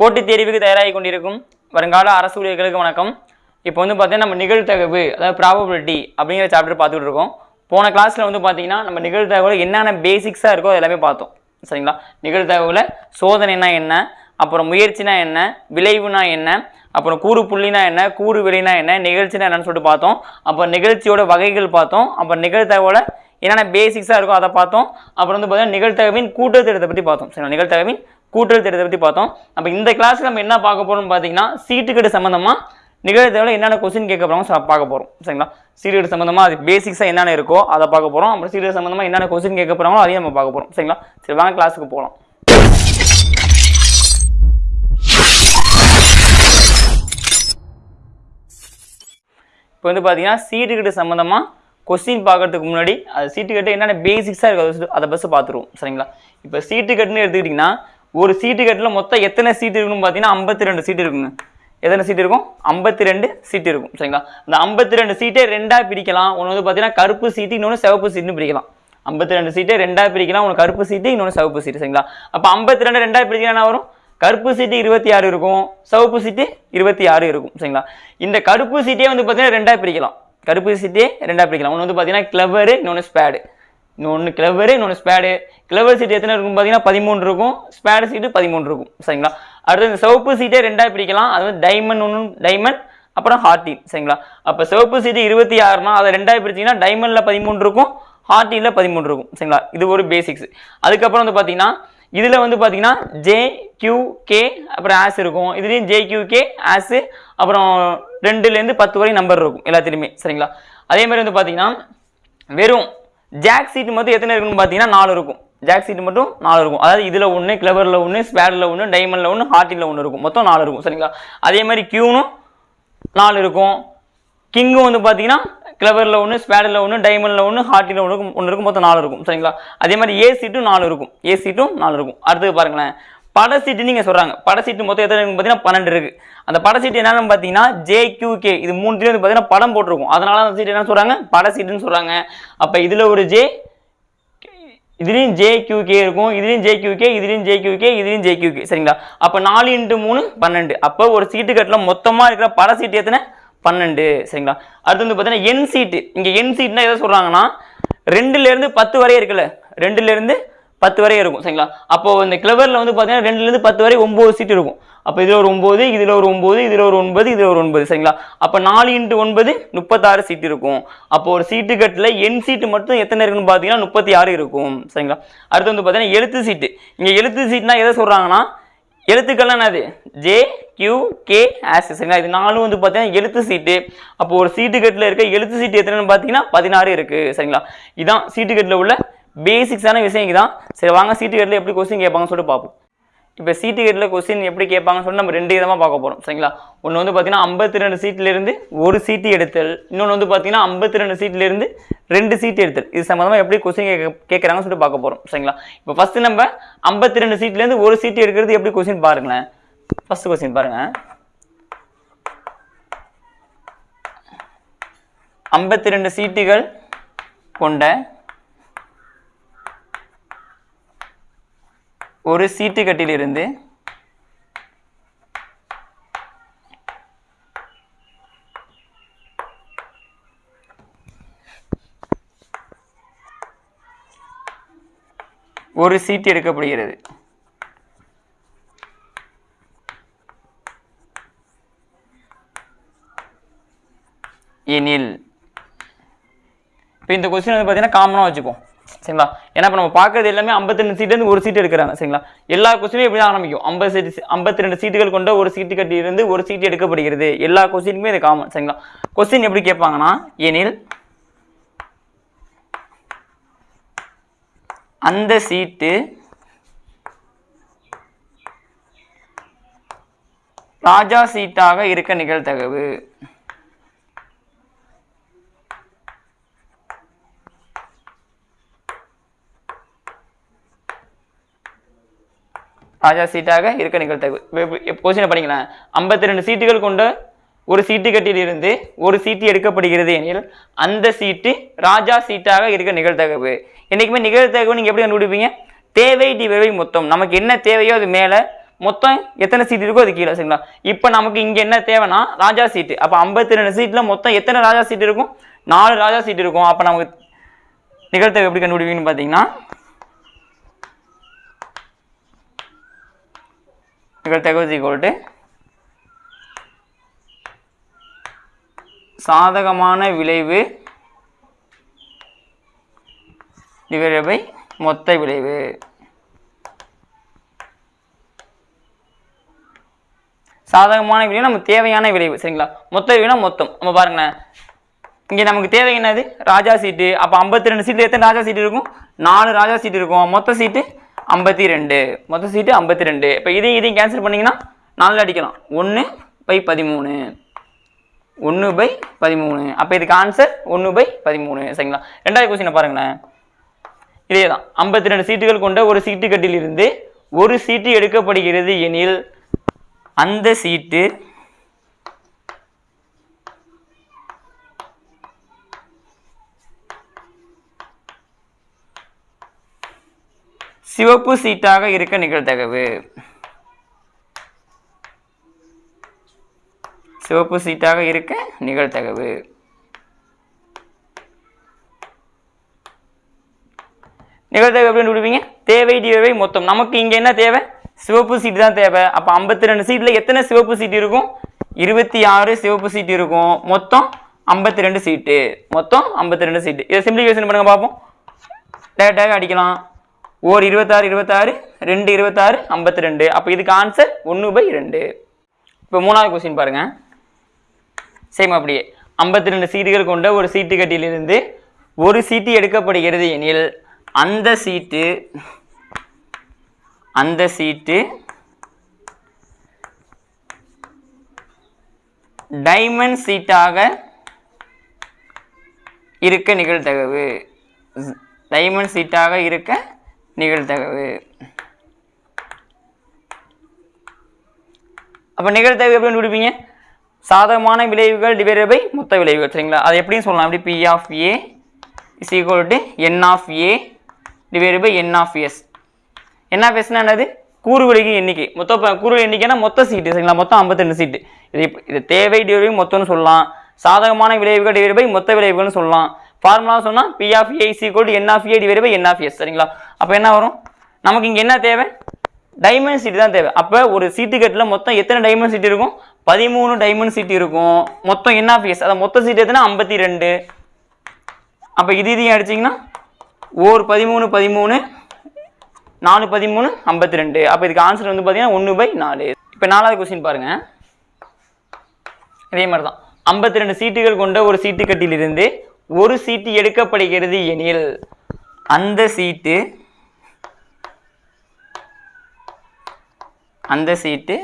போட்டித் தேர்வுக்கு தயாராகி கொண்டிருக்கும் வருங்கால அரசு ஊழியர்களுக்கு வணக்கம். இப்போ வந்து பார்த்தீங்கன்னா நம்ம நிகழ்த்தகவு அதாவது ப்ராபபிலிட்டி அப்படிங்கிற சாப்டர் பார்த்துக்கிட்டு இருக்கோம். போன கிளாஸில் வந்து பார்த்தீங்கன்னா நம்ம நிகழ்த்தகவில் என்னென்ன பேசிக்ஸாக இருக்கோ அது எல்லாமே பார்த்தோம். சரிங்களா? நிகழ்த்தகவில் சோதனைனா என்ன? அப்புறம் முயற்சினா என்ன? விளைவுனா என்ன? அப்புறம் கூறு புள்ளினா என்ன? கூறு விலைனா என்ன? நிகழ்ச்சினா என்னன்னு சொல்லிட்டு பார்த்தோம். அப்புறம் நிகழ்ச்சியோட வகைகள் பார்த்தோம். அப்புறம் நிகழ்த்தகவில் என்னென்ன பேசிக்ஸாக இருக்கோ அதை பார்த்தோம். அப்புறம் வந்து பார்த்தீங்கன்னா நிகழ்த்தகவின் கூட்டத்திட்டத்தை பற்றி பார்த்தோம். சரிங்களா? நிகழ்த்தகவின் கூட்டல் திட்டத்தை பற்றி பார்த்தோம். அப்போ இந்த கிளாஸில் நம்ம என்ன பார்க்க போகிறோம்னு பார்த்தீங்கன்னா சீட்டுக்கட்டு சம்மந்தமாக நிகழ்தகவில் என்னென்ன கொஸ்டின் கேட்க போகிறோம் பார்க்க போகிறோம் சரிங்களா? சீட்டுக்கட்டு சம்மந்தமாக அது பேசிக்ஸாக என்னென்ன இருக்கோ அதை பார்க்க போகிறோம் அப்புறம் சீட்டுக்கட்டு சம்மந்தமாக என்னென்ன கொஸ்டின் கேட்க போகிறாங்களோ அதையும் நம்ம பார்க்க போகிறோம் சரிங்களா? சரி வாங்க கிளாஸுக்கு போகலாம் இப்போ வந்து பார்த்தீங்கன்னா சீட்டுக்கட்டு சம்மந்தமாக கொஸ்டின் பார்க்கறதுக்கு முன்னாடி அது சீட்டுக்கட்டு என்னென்ன பேசிக்ஸாக இருக்குது அதை பஸ்ஸு பார்த்துருவோம். சரிங்களா? இப்போ சீட்டுக்கட்டுன்னு எடுத்துக்கிட்டிங்கன்னா ஒரு சீட்டு கட்டில் மொத்தம் எத்தனை சீட்டு இருக்குன்னு பார்த்தீங்கன்னா ஐம்பத்தி ரெண்டு சீட்டு இருக்குங்க. எத்தனை சீட் இருக்கும்? ஐம்பத்தி ரெண்டு சீட்டு இருக்கும். சரிங்களா? இந்த ஐம்பத்தி ரெண்டு சீட்டை ரெண்டாக பிரிக்கலாம். ஒன்று வந்து பார்த்தீங்கன்னா கருப்பு சீட்டு இன்னொன்று சிவப்பு சீட்டுன்னு பிரிக்கலாம். ஐம்பத்தி ரெண்டு சீட்டை ரெண்டாக பிரிக்கலாம். ஒன்று கருப்பு சீட்டு இன்னொன்று சிவப்பு சீட்டு சரிங்களா? அப்போ ஐம்பத்தி ரெண்டு ரெண்டாக பிரிக்கலாம் என்ன வரும்? கருப்பு சீட்டு இருபத்தி ஆறு இருக்கும். சிவப்பு சீட்டு இருபத்தி ஆறு இருக்கும். சரிங்களா? இந்த கருப்பு சீட்டே வந்து பார்த்தீங்கன்னா ரெண்டாக பிரிக்கலாம். கருப்பு சீட்டே ரெண்டாக பிரிக்கலாம். ஒன்று வந்து பார்த்தீங்கன்னா கிளவரு இன்னொன்று ஸ்பேடு இன்னொன்று கிளவரு இன்னொன்று ஸ்பேடு கிளவர் சீட் எத்தனை இருக்கும் பார்த்தீங்கன்னா பதிமூணு இருக்கும். ஸ்பேடு சீட்டு பதிமூணு இருக்கும். சரிங்களா? அடுத்து இந்த சிவப்பு சீட்டே ரெண்டாக பிரிக்கலாம். அது வந்து டைமண்ட் ஒன்று டைமண்ட் அப்புறம் ஹார்டின் சரிங்களா? அப்போ சிவப்பு சீட்டு இருபத்தி ஆறுனா அதை ரெண்டாக பிரிச்சிங்கன்னா டைமண்டில் பதிமூணு இருக்கும் ஹார்டினில் பதிமூணு இருக்கும். சரிங்களா? இது ஒரு பேசிக்ஸ் அதுக்கப்புறம் வந்து பார்த்தீங்கன்னா இதில் வந்து பார்த்தீங்கன்னா ஜே கியூ கே அப்புறம் ஆஸ் இருக்கும். இதுலேயும் ஜே கியூ கே ஆஸு அப்புறம் ரெண்டுலேருந்து பத்து வரை நம்பர் இருக்கும். எல்லாத்துலேயுமே. சரிங்களா? அதே மாதிரி வந்து பார்த்தீங்கன்னா வெறும் ஜாக் சீட் மட்டும் எத்தனை இருக்குன்னு பார்த்தீங்கன்னா நாலு இருக்கும். ஜாக் சீட் மட்டும் நாலு இருக்கும். அதாவது இதில் ஒன்று கிளவரில் ஒன்று ஸ்பேடில் ஒன்று டைமண்டில் ஒன்று ஹார்ட்டில் ஒன்று இருக்கும். மொத்தம் நாலு இருக்கும். சரிங்களா? அதே மாதிரி கியூனும் நாலு இருக்கும். கிங்கும் வந்து பார்த்தீங்கன்னா கிளவரில் ஒன்று ஸ்பேடில் ஒன்று டைமண்டில் ஒன்று ஹார்ட்டில் ஒன்று இருக்கும் ஒன்று இருக்கும். மொத்தம் நாலு இருக்கும். சரிங்களா? அதே மாதிரி ஏ சீட்டும் நாலு இருக்கும். ஏ சீட்டும் நாலு இருக்கும். அடுத்தது பாருங்களேன். பட சீட்டு நீங்கள் சொல்கிறாங்க பட சீட்டு மொத்தம் எத்தனை இருக்குன்னு பார்த்தீங்கன்னா பன்னெண்டு இருக்குது அந்த பட சீட்டு என்னென்னு பார்த்தீங்கன்னா ஜேக்யூகே இது மூணுலேயும் வந்து பார்த்தீங்கன்னா படம் போட்டிருக்கும். அதனால அந்த சீட்டு என்ன சொல்கிறாங்க பட சீட்டுன்னு சொல்கிறாங்க அப்போ இதில் ஒரு ஜே இதுலேயும் ஜே கே இருக்கும். இதுலேயும் ஜே கே இதுலேயும் ஜே கே இதுலேயும் ஜே கே சரிங்களா? அப்போ நாலு இன்ட்டு மூணு பன்னெண்டு. அப்போ ஒரு சீட்டு கட்டில் மொத்தமாக இருக்கிற பட சீட்டு எத்தனை? பன்னெண்டு. சரிங்களா? அடுத்து வந்து பார்த்தீங்கன்னா என் சீட்டு. இங்கே என் சீட்னா எதை சொல்கிறாங்கன்னா ரெண்டுலேருந்து பத்து வரையும் இருக்குல்ல. ரெண்டுலேருந்து பத்து வரை இருக்கும் சரிங்களா? அப்போ இந்த கிளவரில் வந்து பார்த்தீங்கன்னா ரெண்டுலேருந்து பத்து வரை ஒம்பது சீட் இருக்கும். அப்போ இதில் ஒரு ஒம்பது இதில் ஒரு ஒம்பது இதில் ஒரு ஒன்பது இதில் ஒரு ஒன்பது சரிங்களா? அப்போ நாலு இன்ட்டு ஒன்பது முப்பத்தாறு சீட் இருக்கும். அப்போ ஒரு சீட்டு கட்டில் என் சீட்டு மட்டும் எத்தனை இருக்குன்னு பார்த்தீங்கன்னா முப்பத்தி ஆறு இருக்கும் சரிங்களா? அடுத்து வந்து பார்த்தீங்கன்னா எழுத்து சீட்டு இங்கே எழுத்து சீட்னா எதை சொல்கிறாங்கன்னா எழுத்துக்கள்லாம் என்னது? ஜே கியூ கே ஆஸ் சரிங்களா? இது நாலும் வந்து பார்த்தீங்கன்னா எழுத்து சீட்டு அப்போ ஒரு சீட்டு கட்டில் இருக்க எழுத்து சீட்டு எத்தனைன்னு பார்த்தீங்கன்னா பதினாறு இருக்குது சரிங்களா? இதான் சீட்டு கட்டில் உள்ள பேசிக்ஸான விஷயம் தான் சரி வாங்க சீட்டு கேட்டில் எப்படி கொஸ்டின் கேட்பாங்கன்னு சொல்லிட்டு பார்ப்போம். இப்போ சீட்டு கேட்டில் கொஸ்டின் எப்படி கேட்பாங்கன்னு சொல்லி நம்ம ரெண்டு விதமாக பார்க்க போகிறோம் சரிங்களா? ஒன்று வந்து பார்த்தீங்கன்னா ஐம்பத்தி ரெண்டு சீட்லேருந்து ஒரு சீட்டு எடுத்தல். இன்னொன்று வந்து பார்த்தீங்கன்னா ஐம்பத்தி ரெண்டு சீட்லேருந்து ரெண்டு சீட்டு எடுத்தல். இது சம்மந்தமாக எப்படி கொஸ்டின் கேட்க கேட்குறாங்கன்னு சொல்லிட்டு பார்க்க போகிறோம் சரிங்களா? இப்போ ஃபஸ்ட்டு நம்ம ஐம்பத்தி ரெண்டு சீட்லேருந்து ஒரு சீட்டு எடுக்கிறது எப்படி கொஸ்டின் பாருங்களேன். ஃபஸ்ட்டு கொஸ்டின் பாருங்கள் ஐம்பத்தி ரெண்டு சீட்டுகள் கொண்ட ஒரு சீட்டு கட்டிலிருந்து ஒரு சீட்டு எடுக்கப்படுகிறது. எனில் இப்போ இந்த கொஸ்டின் வந்து பார்த்தீங்கன்னா காமனாக வச்சுப்போம் சரிங்களா? ஏன்னா இப்போ நம்ம பார்க்கறது எல்லாமே ஐம்பத்தி ரெண்டு சீட்லேருந்து ஒரு சீட் எடுக்கிறாங்க சரிங்களா? எல்லா கொஸ்டினும் இப்படி தான் ஆரம்பிக்கும். ஐம்பது சீட்டு ஐம்பத்தி ரெண்டு சீட்டுகள் கொண்ட ஒரு சீட்டு கட்டியிருந்து ஒரு சீட்டு எடுக்கப்படுகிறது. எல்லா கொஸ்டினுமே இது காமன் சரிங்களா? கொஸ்டின் எப்படி கேட்பாங்கன்னா எனில் அந்த சீட்டு ராஜா சீட்டாக இருக்க நிகழ்தகவு. ராஜா சீட்டாக இருக்க நிகழ்த்தகு கொஸ்டினை பண்ணிக்கலாம் ஐம்பத்தி ரெண்டு சீட்டுகள் கொண்ட ஒரு சீட்டு கட்டியிலிருந்து ஒரு சீட்டு எடுக்கப்படுகிறது எனில் அந்த சீட்டு ராஜா சீட்டாக இருக்க நிகழ்த்தகவு. என்றைக்குமே நிகழ்த்தகவு நீங்கள் எப்படி கண்டுபிடிப்பீங்க? தேவை டிவை மொத்தம். நமக்கு என்ன தேவையோ அது மேலே மொத்தம் எத்தனை சீட் இருக்கோ அது கீழே சரிங்களா? இப்போ நமக்கு இங்கே என்ன தேவைன்னா ராஜா சீட்டு. அப்போ ஐம்பத்தி ரெண்டு சீட்டில் மொத்தம் எத்தனை ராஜா சீட் இருக்கும்? நாலு ராஜா சீட் இருக்கும். அப்போ நமக்கு நிகழ்த்தகவு எப்படி கண்டுபிடிப்பீங்கன்னு பார்த்தீங்கன்னா நிகழ்த்தகவு ஈக்குவல் டு சாதகமான விளைவு. டிவைடட் பை மொத்த விளைவு. சாதகமான விளைவு நமக்கு தேவையான விளைவு சரிங்களா? மொத்த விளைவுனா மொத்தம். நம்ம பாருங்களேன். இங்கே நமக்கு தேவை என்னது? ராஜா சீட்டு. அப்போ ஐம்பத்தி ரெண்டு சீட்டு எத்தனை ராஜா சீட்டு இருக்கும்? நாலு ராஜா சீட்டு இருக்கும். மொத்த சீட்டு ஐம்பத்தி ரெண்டு. மொத்த சீட்டு ஐம்பத்தி ரெண்டு. இப்போ இதையும் இதையும் கேன்சல் பண்ணிங்கன்னா நாலில் அடிக்கலாம். ஒன்று பை பதிமூணு. ஒன்று பை பதிமூணு. அப்போ இதுக்கு ஆன்சர் ஒன்று பை பதிமூணு. சரிங்களா? ரெண்டாவது கொஸ்டினை பாருங்களேன். இதே தான் ஐம்பத்தி ரெண்டு சீட்டுகள் கொண்ட ஒரு சீட்டு கட்டிலிருந்து ஒரு சீட்டு எடுக்கப்படுகிறது எனில் அந்த சீட்டு சிவப்பு சீட்டாக இருக்க நிகழ்தகவு. சிவப்பு சீட்டாக இருக்க நிகழ்தகவு. நிகழ்தகவு அப்படின்னு விடுவீங்க? தேவை டிவை மொத்தம். நமக்கு இங்கே என்ன தேவை? சிவப்பு சீட்டு தான் தேவை. அப்போ ஐம்பத்தி ரெண்டு சீட்டில் எத்தனை சிவப்பு சீட்டு இருக்கும்? இருபத்தி ஆறு சிவப்பு சீட்டு இருக்கும். மொத்தம் ஐம்பத்தி ரெண்டு சீட்டு. மொத்தம் ஐம்பத்தி ரெண்டு சீட்டு. இதை சிம்பிளிஃபிகேஷன் பண்ணுங்க பார்ப்போம் டேரெக்டாகவே அடிக்கலாம். ஓர் இருபத்தாறு இருபத்தாறு ரெண்டு இருபத்தாறு ஐம்பத்தி ரெண்டு அப்போ இதுக்கு ஆன்சர் ஒன்று பை ரெண்டு. இப்போ மூணாவது கொஸ்டின் பாருங்கள் சேம் அப்படியே. ஐம்பத்தி ரெண்டு சீட்டுகள் கொண்ட ஒரு சீட்டு கட்டியிலிருந்து ஒரு சீட்டு எடுக்கப்படுகிறது எனில் அந்த சீட்டு அந்த சீட்டு டைமண்ட் சீட்டாக இருக்க நிகழ்தகவு. டைமண்ட் சீட்டாக இருக்க நிகழ்தகவு. அப்போ நிகழ்தகவு எப்படின்னு விடுப்பீங்க சாதகமான விளைவுகள் டிவைடட் பை மொத்த விளைவுகள் சரிங்களா? அது எப்படின்னு சொல்லலாம். அப்படி P of A is equal to n of A divided by n of S n of எஸ்னா என்னது? கூறுவிலைக்கு எண்ணிக்கை. மொத்த ப- கூறு எண்ணிக்கைனா மொத்த சீட்டு சரிங்களா? மொத்தம் 52 சீட்டு இது இது தேவை டிவைட் பை மொத்தம்னு சொல்லலாம். சாதகமான விளைவுகள் டிவைட் பை மொத்த விளைவுகள்னு சொல்லலாம். ஃபார்முலா சொன்னால் P of A is equal to n of A divide by n of S சரிங்களா? அப்போ என்ன வரும்? நமக்கு இங்கே என்ன தேவை? டைமண்ட் சீட்டு தான் தேவை. அப்போ ஒரு சீட்டு கட்டில் மொத்தம் எத்தனை டைமண்ட் சீட் இருக்கும்? பதிமூணு டைமண்ட் சீட் இருக்கும். மொத்தம் என்ன எஸ் அதை மொத்த சீட் எத்தனை? ஐம்பத்தி ரெண்டு. அப்போ இது இதையும் அடிச்சிங்கன்னா ஓர் பதிமூணு பதிமூணு நாலு பதிமூணு ஐம்பத்தி ரெண்டு. அப்போ இதுக்கு ஆன்சர் வந்து பார்த்தீங்கன்னா ஒன்று பை நாலு. இப்போ நாலாவது கொஸ்டின் பாருங்க. இதே மாதிரி தான் ஐம்பத்தி ரெண்டு சீட்டுகள் கொண்ட ஒரு சீட்டு கட்டிலிருந்து ஒரு சீட்டு எடுக்கப்படுகிறது எனில் அந்த சீட்டு அந்த சீட்டு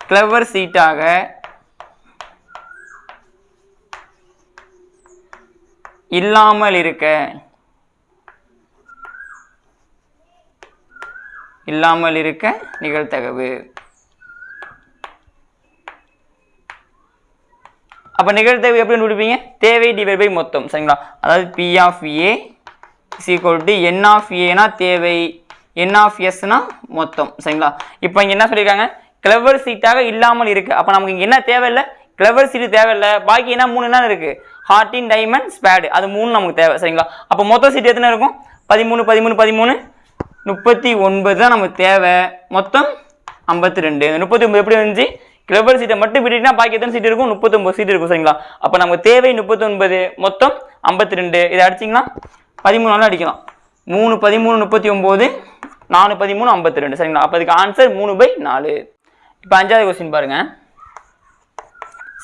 கிளவர் சீட்டாக இல்லாமல் இருக்க இல்லாமல் இருக்க நிகழ்த்தகவு அப்போ நிகழ்தகவு எப்படி கண்டுபிடிப்பீங்க? தேவை டிவைட் பை மொத்தம் சரிங்களா? அதாவது P of A is equal to n of ஏனா தேவை என் ஆஃப் எஸ்னா மொத்தம் சரிங்களா? இப்போ இங்கே என்ன சொல்லியிருக்காங்க கிளவர் சீட்டாக இல்லாமல் இருக்கு. அப்போ நமக்கு இங்கே என்ன தேவையில்லை? கிளவர் சீட்டு தேவையில்லை. பாக்கி என்ன? மூணு என்ன இருக்கு? ஹார்டின் டைமண்ட் ஸ்பேடு அது மூணு நமக்கு தேவை சரிங்களா? அப்போ மொத்த சீட்டு எத்தனை இருக்கும்? பதிமூணு பதிமூணு பதிமூணு. முப்பத்தி ஒன்பது தான் நமக்கு தேவை. மொத்தம் ஐம்பத்தி ரெண்டு. முப்பத்தி ஒன்பது எப்படி வந்துச்சு கிளவர் சீட்டை மட்டும் விட்டுட்டா பாக்கி எத்தனை சீட் இருக்கும்? முப்பத்தொம்பது சீட் இருக்கும் சரிங்களா? அப்போ நமக்கு தேவை முப்பத்தொன்பது மொத்தம் ஐம்பத்தி ரெண்டு இதை அடிச்சிங்கன்னா பதிமூணு நாளும் அடிக்கலாம். மூணு பதிமூணு முப்பத்தி ஒம்பது நாலு பதிமூணு ஐம்பத்தி ரெண்டு சரிங்களா? அப்போ அதுக்கு ஆன்சர் மூணு பை நாலு. இப்போ அஞ்சாவது கொஸ்டின் பாருங்கள்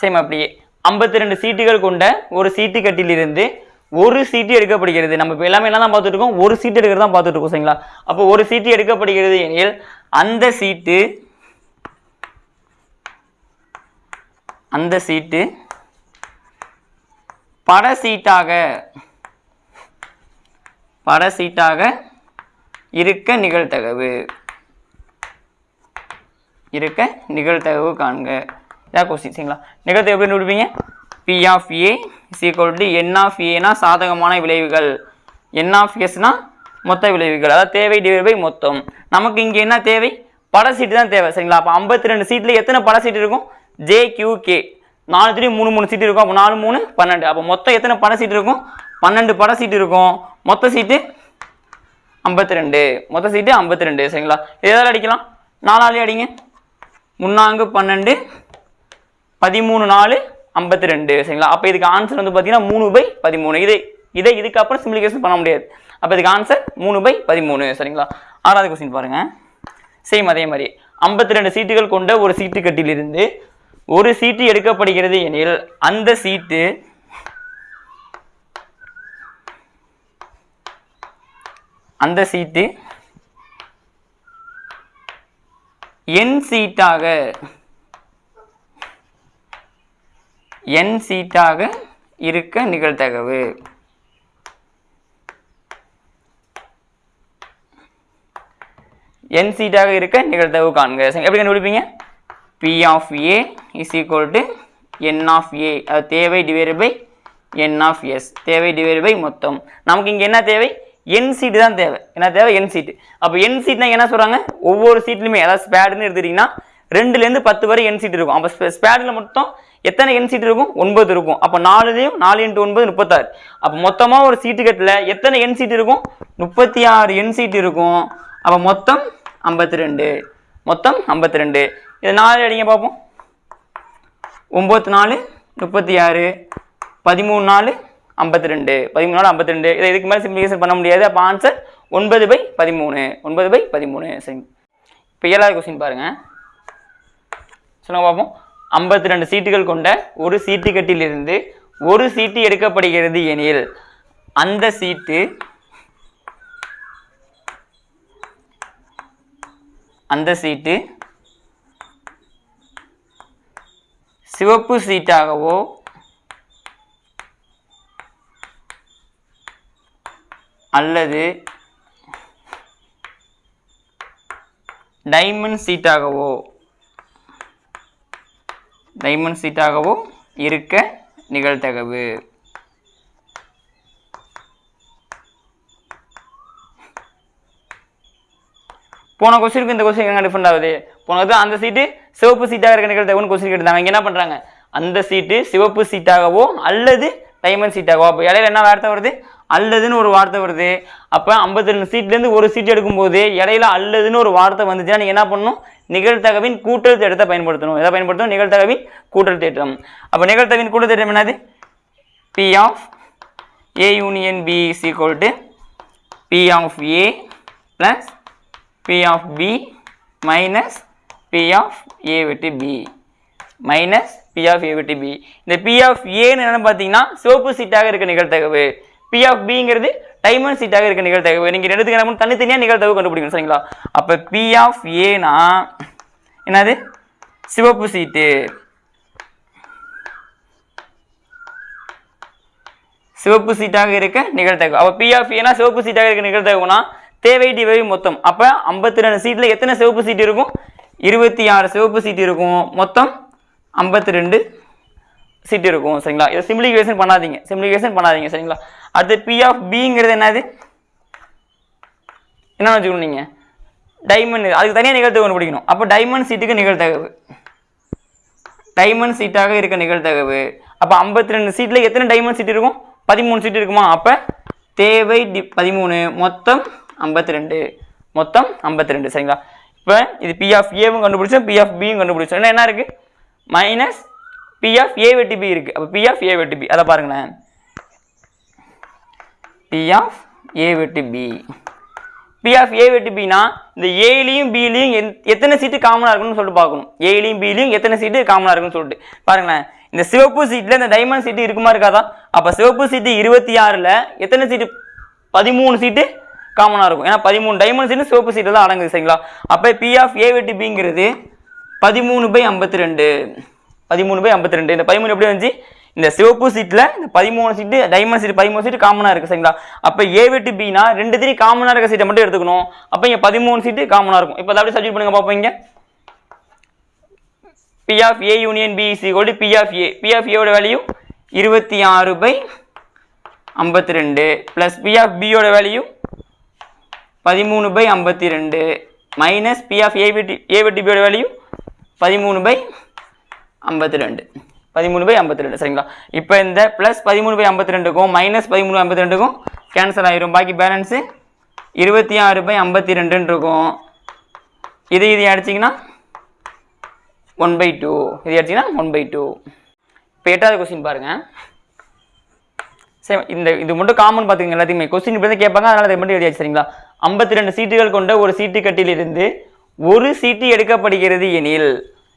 சேம் அப்படியே. ஐம்பத்தி ரெண்டு சீட்டுகள் கொண்ட ஒரு சீட்டு கட்டிலிருந்து ஒரு சீட்டு எடுக்கப்படுகிறது. நம்ம இப்போ எல்லாமே என்ன தான் பார்த்துட்டு இருக்கோம்? ஒரு சீட்டு எடுக்கிறது தான் பார்த்துட்டு இருக்கோம் சரிங்களா? அப்போ ஒரு சீட்டு எடுக்கப்படுகிறது எனில் அந்த சீட்டு அந்த சீட்டு. பட சீட்டாக பட சீட்டாக இருக்க நிகழ்த்தகவு இருக்க நிகழ்த்தகவு காண்க. இதான் கொஸ்டின் சரிங்களா நிகழ்த்தகவு எப்படி விடுவீங்க P of A is equal to n of ஏனா சாதகமான விளைவுகள். என் ஆஃப் எஸ்னால் மொத்த விளைவுகள். அதாவது தேவை டிவைட் பை மொத்தம். நமக்கு இங்கே என்ன தேவை? பட சீட்டு தான் தேவை. சரிங்களா? அப்போ ஐம்பத்தி ரெண்டு சீட்டில் எத்தனை பட சீட்டு இருக்கும்? ஜே கியூ கே நாலு த்ரீ மூணு மூணு சீட்டு இருக்கும். அப்போ நாலு மூணு பன்னெண்டு. அப்போ மொத்தம் எத்தனை பட சீட்டு இருக்கும்? பன்னெண்டு பட சீட்டு இருக்கும். மொத்த சீட்டு ஐம்பத்தி ரெண்டு மொத்த சீட்டு ஐம்பத்தி ரெண்டு சரிங்களா எதாவது அடிக்கலாம்? நாலாலே அடிங்க. முன்னாங்கு பன்னெண்டு பதிமூணு நாலு ஐம்பத்தி ரெண்டு சரிங்களா? அப்போ இதுக்கு ஆன்சர் வந்து பார்த்தீங்கன்னா மூணு பை பதிமூணு. இது இதை இதுக்கப்புறம் சிம்பிளிகேஷன் பண்ண முடியாது. அப்போ இதுக்கு ஆன்சர் மூணு பை பதிமூணு. சரிங்களா? ஆறாவது கொஸ்டின் பாருங்கள் சேம் அதே மாதிரி. ஐம்பத்தி ரெண்டு சீட்டுகள் கொண்ட ஒரு சீட்டு கட்டிலிருந்து ஒரு சீட்டு எடுக்கப்படுகிறது எனில் அந்த சீட்டு அந்த சீட்டு என் சீட்டாக என் சீட்டாக இருக்க நிகழ்தகவு. என் சீட்டாக இருக்க நிகழ்தகவு காண்க. எப்படி கண்டுபிடிப்பீங்க? P of A is equal to n of A அது தேவை divide by n of S தேவை டிவைட் பை மொத்தம். நமக்கு இங்கே என்ன தேவை? என் சீட்டு தான் தேவை. என்ன தேவை? என் சீட்டு அப்போ என் சீட்னா என்ன சொல்கிறாங்க ஒவ்வொரு சீட்லையுமே அதாவது ஸ்பேடுன்னு எடுத்துக்கிட்டிங்கன்னா ரெண்டுலேருந்து பத்து வரை என் சீட் இருக்கும். அப்போ ஸ்பேடில் மொத்தம் எத்தனை என் சீட் இருக்கும்? ஒன்பது இருக்கும். அப்போ நாலுலேயும் நாலு இன்ட்டு ஒன்பது முப்பத்தாறு. அப்போ மொத்தமாக ஒரு சீட்டு கட்டில் எத்தனை என் சீட் இருக்கும்? முப்பத்தி ஆறு என் சீட் இருக்கும். அப்போ மொத்தம் ஐம்பத்தி ரெண்டு. மொத்தம் ஐம்பத்தி ரெண்டு. இது நாலு அடிங்க பார்ப்போம் ஒம்பத்தி நாலு முப்பத்தி ஆறு பதிமூணு நாலு ஐம்பத்தி ரெண்டு. பதிமூணு நாலு ஐம்பத்தி ரெண்டு. இதை இதுக்கு மேலே சிம்பிளிகேஷன் பண்ண முடியாது. அப்போ ஆன்சர் ஒன்பது பை பதிமூணு. ஒன்பது பை பதிமூணு. சரி. இப்போ ஏழாவது கொஸ்டின் பாருங்கள் சொல்லுங்க பார்ப்போம் ஐம்பத்தி ரெண்டு சீட்டுகள் கொண்ட ஒரு சீட்டு கட்டிலிருந்து ஒரு சீட்டு எடுக்கப்படுகிறது எனில் அந்த சீட்டு அந்த சீட்டு சிவப்பு சீட்டாகவோ அல்லது டைமண்ட் சீட்டாகவோ டைமண்ட் சீட்டாகவோ இருக்க நிகழ்தகவு. போன கொஸ்டினுக்கு இந்த கொஸ்டின் எங்க டிஃபரெண்ட் ஆகுது? போனது அந்த சீட்டு சிவப்பு சீட்டாக இருக்க நிகழ்தகவுன்னு கொஸ்டின் கேட்டாங்க இங்க என்ன பண்ணுறாங்க அந்த சீட்டு சிவப்பு சீட்டாகவோ அல்லது டைமண்ட் சீட்டாகவோ. அப்போ இடையில என்ன வார்த்தை வருது? அல்லதுன்னு ஒரு வார்த்தை வருது. அப்போ ஐம்பத்தி ரெண்டு சீட்லேருந்து ஒரு சீட் எடுக்கும்போது இடையில அல்லதுன்னு ஒரு வார்த்தை வந்துச்சுன்னா நீங்கள் என்ன பண்ணணும்? நிகழ்த்தகவின் கூட்டல் தேட்டத்தை பயன்படுத்தணும். எதை பயன்படுத்தணும்? நிகழ்த்தகவின் கூட்டல் தேட்டம் அப்போ நிகழ்த்தகவின் கூட்டல் தேட்டம் என்னது? P of A union B is equal to P of A plus P of B minus P of A வெட்டு B minus P of A வெட்டு பி இந்த P of ஏன்னு என்னென்னு பார்த்தீங்கன்னா சிவப்பு சீட்டாக இருக்க நிகழ்த்தகவு பி ஆஃப் பிங்கிறது டைமண்ட் சீட்டாக இருக்க நிகழ்தகவு. நீங்கள் ரெண்டுத்துக்கு என்ன தனித்தனியாக நிகழ்த்தகவு கண்டுபிடிக்கணும் சரிங்களா? அப்போ பி ஆஃப் ஏனா என்னது? சிவப்பு சீட்டு சிவப்பு சீட்டாக இருக்க நிகழ்த்தகவு அப்போ பி ஆஃப் ஏனா சிவப்பு சீட்டாக இருக்க நிகழ்த்தகவுனா தேவை டிவை மொத்தம். அப்போ ஐம்பத்தி ரெண்டு சீட்டில் எத்தனை சிவப்பு சீட் இருக்கும்? இருபத்தி ஆறு சிவப்பு சீட் இருக்கும். மொத்தம் ஐம்பத்தி ரெண்டு சீட் இருக்கும். சரிங்களா? இதை சிம்பிளிஃபிகேஷன் பண்ணாதீங்க. சிம்பிளிஃபிகேஷன் பண்ணாதீங்க. சரிங்களா? அடுத்து பி ஆஃப் பிங்கிறது என்னது? என்ன வச்சுக்கணும் நீங்கள் டைமண்ட் அதுக்கு தனியாக நிகழ்த்தக்கு ஒன்று பிடிக்கணும். அப்போ டைமண்ட் சீட்டுக்கு நிகழ்த்தகவு. டைமண்ட் சீட்டாக இருக்க நிகழ்த்தகவு. அப்போ ஐம்பத்தி ரெண்டு சீட்டில் எத்தனை டைமண்ட் சீட் இருக்கும்? பதிமூணு சீட் இருக்குமா? அப்போ தேவை டி பதிமூணு. மொத்தம் ஐம்பத்தி ரெண்டு. மொத்தம் ஐம்பத்தி ரெண்டு. சரிங்களா? இப்போ இது பி ஆஃப் ஏவும் கண்டுபிடிச்சோம் பி ஆஃப் பியும் கண்டுபிடிச்சோம். என்ன என்ன இருக்குது மைனஸ் பி ஆஃப் ஏ வெட்டி பி இருக்குது அப்போ பி ஆஃப் ஏ வெட்டி பி அதை பாருங்களேன். பி ஆஃப் ஏ வெட்டி பி பி ஆஃப் ஏ வெட்டு பினா இந்த ஏலையும் பிலையும் எத்தனை சீட்டு காமனாக இருக்குன்னு சொல்லிட்டு பார்க்கணும். ஏலையும் பிலையும் எத்தனை சீட்டு காமனாக இருக்குன்னு சொல்லிட்டு. பாருங்களேன். இந்த சிவப்பு சீட்டில் இந்த டைமண்ட் சீட்டு இருக்குமா இருக்காதா? அப்போ சிவப்பு சீட்டு இருபத்தி ஆறில் எத்தனை சீட்டு பதிமூணு சீட்டு காமனாக இருக்கும். ஏன்னா பதிமூணு டைமண்ட் சிவப்பு சீட்டில் தான் அடங்குது சரிங்களா? அப்போ பி ஆஃப் ஏ வெட்டு பிங்கிறது பதிமூணு பை ஐம்பத்தி ரெண்டு பதிமூணு பை ஐம்பத்தி ரெண்டு இந்த பதிமூணு எப்படி வந்துச்சு? இந்த சிவப்பு சீட்டில் இந்த பதிமூணு சீட்டு டைமண்ட் சீட் பதிமூணு சீட்டு காமனாக இருக்குது சரிங்களா? அப்போ ஏ வெட்டு பினா ரெண்டு திரி காமனாக இருக்க சீட்டை மட்டும் எடுத்துக்கணும். அப்போ இங்கே பதிமூணு சீட்டு காமனாக இருக்கும். இப்போ அதை சப்ஜெக்ட் பண்ணுங்க பார்ப்போம் இங்கே. P of A union B is equal to P of A P of ஏவோட வேல்யூ இருபத்தி ஆறு பை ஐம்பத்தி ரெண்டு ப்ளஸ் பி ஆஃப் பியோட வேல்யூ பதிமூணு பை ஐம்பத்தி ரெண்டு மைனஸ் பி ஆஃப் ஏபிடி ஏபிடிபியோட வேல்யூ பதிமூணு பை ஐம்பத்தி ரெண்டு. பதிமூணு பை ஐம்பத்தி ரெண்டு சரிங்களா? இப்போ இந்த ப்ளஸ் பதிமூணு பை ஐம்பத்தி ரெண்டுக்கும் மைனஸ் பதிமூணு ஐம்பத்தி ரெண்டுக்கும் கேன்சல் ஆயிரும். பாக்கி பேலன்ஸு இருபத்தி ஆறு பை ஐம்பத்தி ரெண்டுன்னு இருக்கும். இது இது அடிச்சிங்கன்னா ஒன் பை டூ. இது அடிச்சிங்கன்னா ஒன் பை டூ. இப்போ எட்டாவது கொஸ்டின் பாருங்கள் சரி இந்த இது மட்டும் காமன் பார்த்துக்கங்க எல்லாத்தையுமே. கொஸ்டின் இப்படி தான் கேட்பாங்க அதனால் அதை மட்டும் எழுதியாச்சு சரிங்களா? ஐம்பத்தி ரெண்டு சீட்டுகள் கொண்ட ஒரு சீட்டு கட்டிலிருந்து ஒரு சீட்டு எடுக்கப்படுகிறது எனில்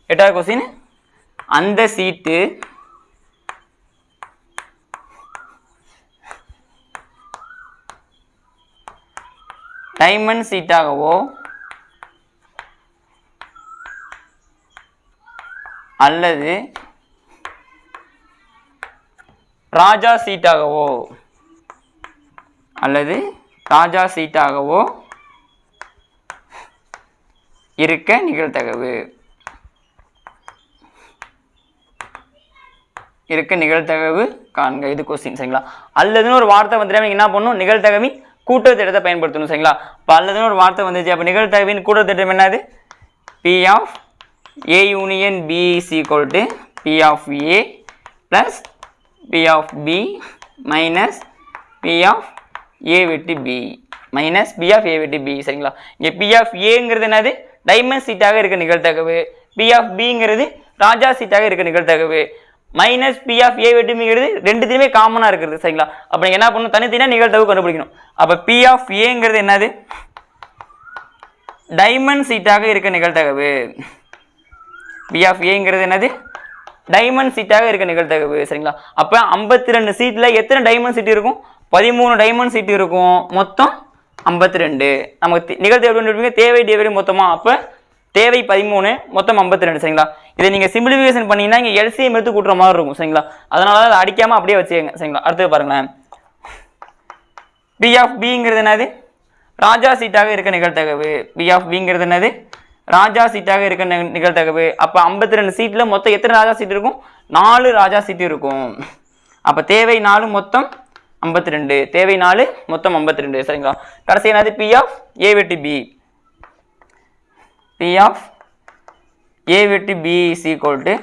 எட்டாவது கொஸ்டின் அந்த சீட்டு டைமண்ட் சீட்டாகவோ அல்லது ராஜா சீட்டாகவோ அல்லது ராஜா சீட்டாகவோ இருக்க நிகழ்தகவு. இருக்க நிகழ்தகவு காண்க. இது கொஸ்டின் சரிங்களா? அல்லதுன்னு ஒரு வார்த்தை வந்துட்டு நீங்கள் என்ன பண்ணணும்? நிகழ்தகவின் கூட்டுத்திட்டத்தை பயன்படுத்தணும் சரிங்களா? இப்போ அல்லதுன்னு ஒரு வார்த்தை வந்துச்சு. அப்போ நிகழ்தகவின் கூட்டத்திட்டம் என்னது? P of A union B is equal to P of A plus P of B minus P of A வெட்டி B minus P of A வெட்டி பி சரிங்களா? இங்கே பி ஆஃப் ஏங்கிறது என்னது? டைமண்ட் சீட்டாக இருக்க நிகழ்த்தகவு பி ஆஃப் பிங்கிறது ராஜா சீட்டாக இருக்க நிகழ்த்தகவு மைனஸ் பி ஆஃப் ஏ வெட்டுமிங்கிறது ரெண்டுத்தையுமே காமனாக இருக்கிறது சரிங்களா? அப்போ நீங்கள் என்ன பண்ணணும்? தனித்தனியாக நிகழ்தகவு கண்டுபிடிக்கணும். அப்போ பி ஆஃப் ஏங்கிறது என்னது? டைமண்ட் சீட்டாக இருக்க நிகழ்த்தகவு பி ஆஃப் ஏங்கிறது என்னது? டைமண்ட் சீட்டாக இருக்க நிகழ்த்தகவு சரிங்களா? அப்போ ஐம்பத்தி ரெண்டு சீட்டில் எத்தனை டைமண்ட் சீட் இருக்கும்? பதிமூணு டைமண்ட் சீட் இருக்கும். மொத்தம் ஐம்பத்தி ரெண்டு நமக்கு தே- நிகழ்தகவு தேவை டெலிவரி மொத்தமாக அப்போ தேவை பதிமூணு மொத்தம் ஐம்பத்தி ரெண்டு சரிங்களா? இதை நீங்கள் சிம்பிளிஃபிகேஷன் பண்ணீங்கன்னா இங்கே எல்சிஎம் எடுத்து கூட்டுற மாதிரி இருக்கும் சரிங்களா? அதனால அதை அடிக்காமல் அப்படியே வச்சுக்கோங்க சரிங்களா? அடுத்தது பாருங்களேன். பி ஆஃப் பிங்கிறது என்னது? ராஜா சீட்டாக இருக்க நிகழ்த்தகவு பி ஆஃப் பிங்கிறது என்னது? ராஜா சீட்டாக இருக்க நிகழ்த்தகவு அப்போ ஐம்பத்தி ரெண்டு சீட்டில் மொத்தம் எத்தனை ராஜா சீட் இருக்கும்? நாலு ராஜா சீட்டு இருக்கும். அப்போ தேவை நாலு மொத்தம் ஐம்பத்தி ரெண்டு. தேவை நாலு மொத்தம் ஐம்பத்தி ரெண்டு. சரிங்களா? கடைசி என்னது? பி ஆஃப் ஏ வெட்டி பி பி ஆஃப் ஏ வெட்டி பி இஸ் ஈக்குவல் டு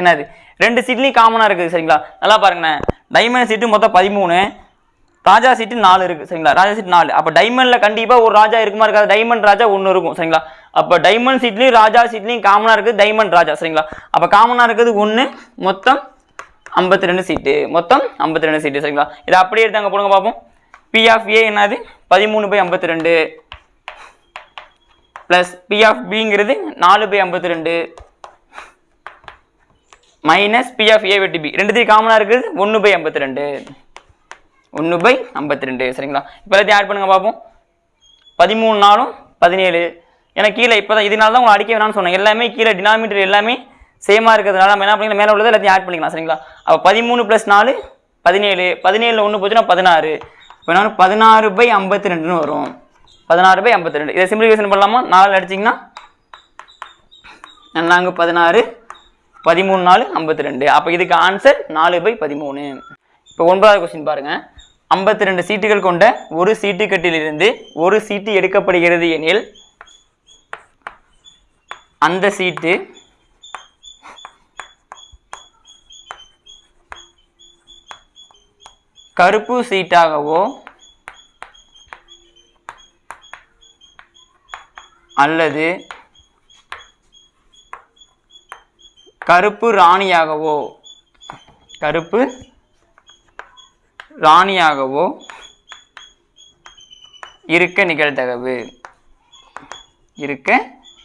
என்னது? ரெண்டு சீட்லேயும் காமனாக இருக்குது சரிங்களா? நல்லா பாருங்கண்ணே டைமண்ட் சீட்டு மொத்தம் பதிமூணு. ராஜா சீட்டு நாலு இருக்குது சரிங்களா? ராஜா சீட் நாலு. அப்போ டைமண்டில் கண்டிப்பாக ஒரு ராஜா இருக்குமா இருக்காது? டைமண்ட் ராஜா ஒன்று இருக்கும் சரிங்களா? அப்போ டைமண்ட் சீட்லேயும் ராஜா சீட்லேயும் காமனாக இருக்குது டைமண்ட் ராஜா சரிங்களா? அப்போ காமனாக இருக்கிறது ஒன்று மொத்தம் ஐம்பத்தி ரெண்டு சீட்டு. மொத்தம் ஐம்பத்தி ரெண்டு சீட்டு சரிங்களா? இதை அப்படியே எடுத்து அங்கே போடுங்க பார்ப்போம் பி ஆஃப் ஏ என்னது? பதிமூணு பை ஐம்பத்தி ரெண்டு ப்ளஸ் பி ஆஃப் பிங்கிறது நாலு பை ஐம்பத்தி ரெண்டு மைனஸ் பி ஆஃப் ஏ வெட்டி பி ரெண்டுத்தையும் காமனாக இருக்குது ஒன்று பை ஐம்பத்தி ரெண்டு ஒன்று பை ஐம்பத்தி ரெண்டு சரிங்களா? இப்போ எல்லாத்தையும் ஆட் பண்ணுங்க பார்ப்போம் பதிமூணு நாளும் பதினேழு. ஏன்னா கீழே இப்போ தான் இதனால தான் உங்களை அடிக்க வேணாம்னு சொன்னேன். எல்லாமே கீழே டினாமினேட்டர் எல்லாமே சேமாக இருக்கிறதுனால நம்ம என்ன பண்ணிக்கலாம் மேலே உள்ளது எல்லாத்தையும் ஆட் பண்ணிக்கலாம் சரிங்களா? அப்போ பதிமூணு ப்ளஸ் நாலு பதினேழு. பதினேழில் ஒன்று போச்சுன்னா பதினாறு. இப்போ நான் பதினாறு பை ஐம்பத்தி ரெண்டுன்னு வரும். பதினாறு பை ஐம்பத்தி ரெண்டு இதை சிம்பிளிஃபிகேஷன் பண்ணலாமா? நாலு அடிச்சிங்கன்னா நாங்கள் பதினாறு. பதிமூணு நாலு ஐம்பத்தி ரெண்டு அப்போ இதுக்கு ஆன்சர் நாலு பை பதிமூணு. இப்போ ஒன்பதாவது கொஸ்டின் பாருங்கள் ஐம்பத்தி ரெண்டு சீட்டுகள் கொண்ட ஒரு சீட்டு கட்டிலிருந்து ஒரு சீட்டு எடுக்கப்படுகிறது எனில் அந்த சீட்டு கருப்பு சீட்டாகவோ அல்லது கருப்பு ராணியாகவோ கருப்பு ராணியாகவோ இருக்க நிகழ்தகவு. இருக்க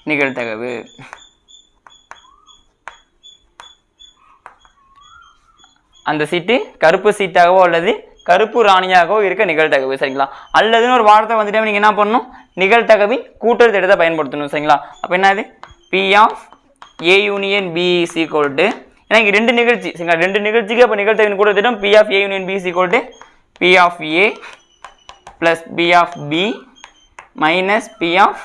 நிகழ்தகவு. அந்த சீட்டு கருப்பு சீட்டாகவோ அல்லது கருப்பு ராணியாகவோ இருக்க நிகழ்தகவு சரிங்களா? அல்லதுன்னு ஒரு வார்த்தை வந்துட்டு நீங்கள் என்ன பண்ணணும்? நிகழ்தகவின் கூட்டல் திட்டத்தை பயன்படுத்தணும் சரிங்களா? அப்போ என்னது P of A union B is equal to ஏன்னா இங்கே ரெண்டு நிகழ்ச்சி சரிங்களா? ரெண்டு நிகழ்ச்சிக்கு அப்போ நிகழ்தகவின் கூட்டல் திட்டம் P of A union B is equal to P of A plus P of B minus P of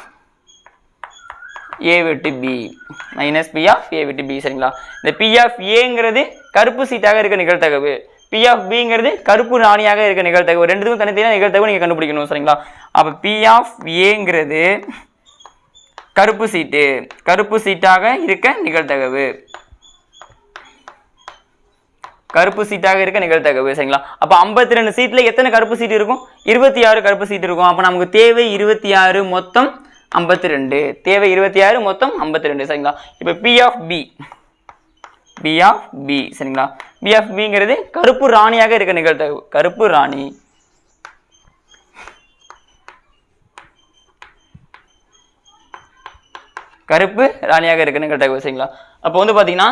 A விட்டு B minus P of A விட்டு பி சரிங்களா? இந்த பி ஆஃப் ஏங்கிறது கருப்பு சீட்டாக இருக்க நிகழ்த்தகவு பி ஆஃப் பிங்கிறது கருப்பு ராணியாக இருக்க நிகழ்த்தகவு ரெண்டுத்துக்கும் தனித்தனியாக நிகழ்த்தகவு நீங்கள் கண்டுபிடிக்கணும் சரிங்களா? அப்போ பி ஆஃப் ஏங்கிறது கருப்பு சீட்டு. கருப்பு சீட்டாக இருக்க நிகழ்த்தகவு கருப்பு சீட்டாக இருக்க நிகழ்த்தகவு சரிங்களா? அப்போ ஐம்பத்தி ரெண்டு சீட்டில் எத்தனை கருப்பு சீட் இருக்கும்? இருபத்தி ஆறு கருப்பு சீட் இருக்கும். அப்போ நமக்கு தேவை இருபத்தி ஆறு மொத்தம் ஐம்பத்தி ரெண்டு தேவை இருபத்தி ஆறு மொத்தம் ஐம்பத்தி ரெண்டு சரிங்களா? இப்போ P of B P of B சரிங்களா? பி ஆஃப் பிங்கிறது கருப்பு ராணியாக இருக்க நிகழ்த்தகவு கருப்பு ராணி. கருப்பு ராணியாக இருக்கு நிகழ்த்தகவு சரிங்களா? அப்போ வந்து பார்த்தீங்கன்னா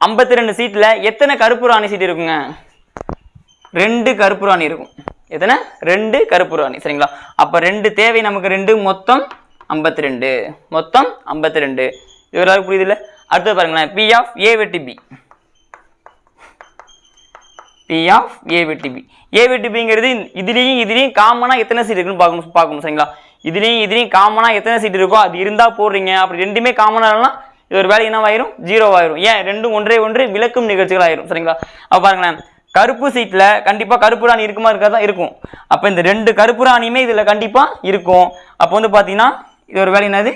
ஐம்பத்தி ரெண்டு சீட்டில் எத்தனை கருப்பு ராணி சீட் இருக்குங்க? ரெண்டு கருப்பு ராணி இருக்கும். எத்தனை? ரெண்டு கருப்பு ராணி. சரிங்களா? அப்போ ரெண்டு தேவை நமக்கு ரெண்டு மொத்தம் ஐம்பத்தி ரெண்டு மொத்தம் ஐம்பத்தி ரெண்டு இது புரியுதுல்ல அடுத்து பாருங்களேன். பி ஆஃப் ஏ வெட்டி பி பி ஆஃப் ஏ வெட்டி பி ஏ வெட்டி பிங்கிறது இதுலேயும் இதுலேயும் காமனாக எத்தனை சீட் இருக்குன்னு பார்க்கணும் பார்க்கணும் சரிங்களா? இதுலேயும் இதுலேயும் காமனாக எத்தனை சீட் இருக்கோ அது இருந்தால் போடுறீங்க. அப்படி ரெண்டுமே காமனாக இது ஒரு வேலை என்னவாயிரும்? ஜீரோ ஆயிரும். ஏன்? ரெண்டும் ஒன்றே ஒன்று விளக்கும் நிகழ்ச்சிகள் ஆயிரும் சரிங்களா? அப்போ பாருங்களேன். கருப்பு சீட்டில் கண்டிப்பாக கருப்பு ராணி இருக்குமா இருக்காதா? இருக்கும். அப்போ இந்த ரெண்டு கருப்பு ராணியுமே இதில் கண்டிப்பாக இருக்கும். அப்போ வந்து பார்த்தீங்கன்னா இது ஒரு வேலை என்னது?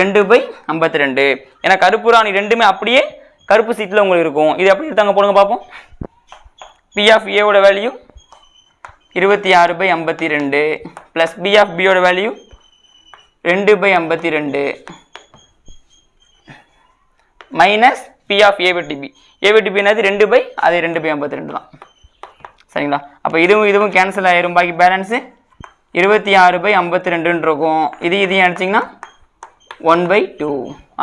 ரெண்டு பை ஐம்பத்தி ரெண்டு ஏன்னா கருப்பு ராணி ரெண்டுமே அப்படியே கருப்பு சீட்டில் உங்களுக்கு இருக்கும். இது எப்படி எடுத்தாங்க போடுங்க பார்ப்போம் பி ஆஃப் ஏவோட வேல்யூ இருபத்தி ஆறு பை ஐம்பத்தி ரெண்டு ப்ளஸ் பி ஆஃப் பியோட வேல்யூ ரெண்டு பை ஐம்பத்தி ரெண்டு மைனஸ் பி ஆஃப் ஏ வெட்டி ஏ என்னது? ரெண்டு பை அது ரெண்டு பை ஐம்பத்தி ரெண்டு தான். சரிங்களா? அப்போ இதுவும் இதுவும் கேன்சல் ஆயிரும். பாக்கி பேலன்ஸு இருபத்தி ஆறு பை ஐம்பத்தி ரெண்டுன்னு இருக்கும் இது இதையும் அடிச்சிங்கன்னா? One by two.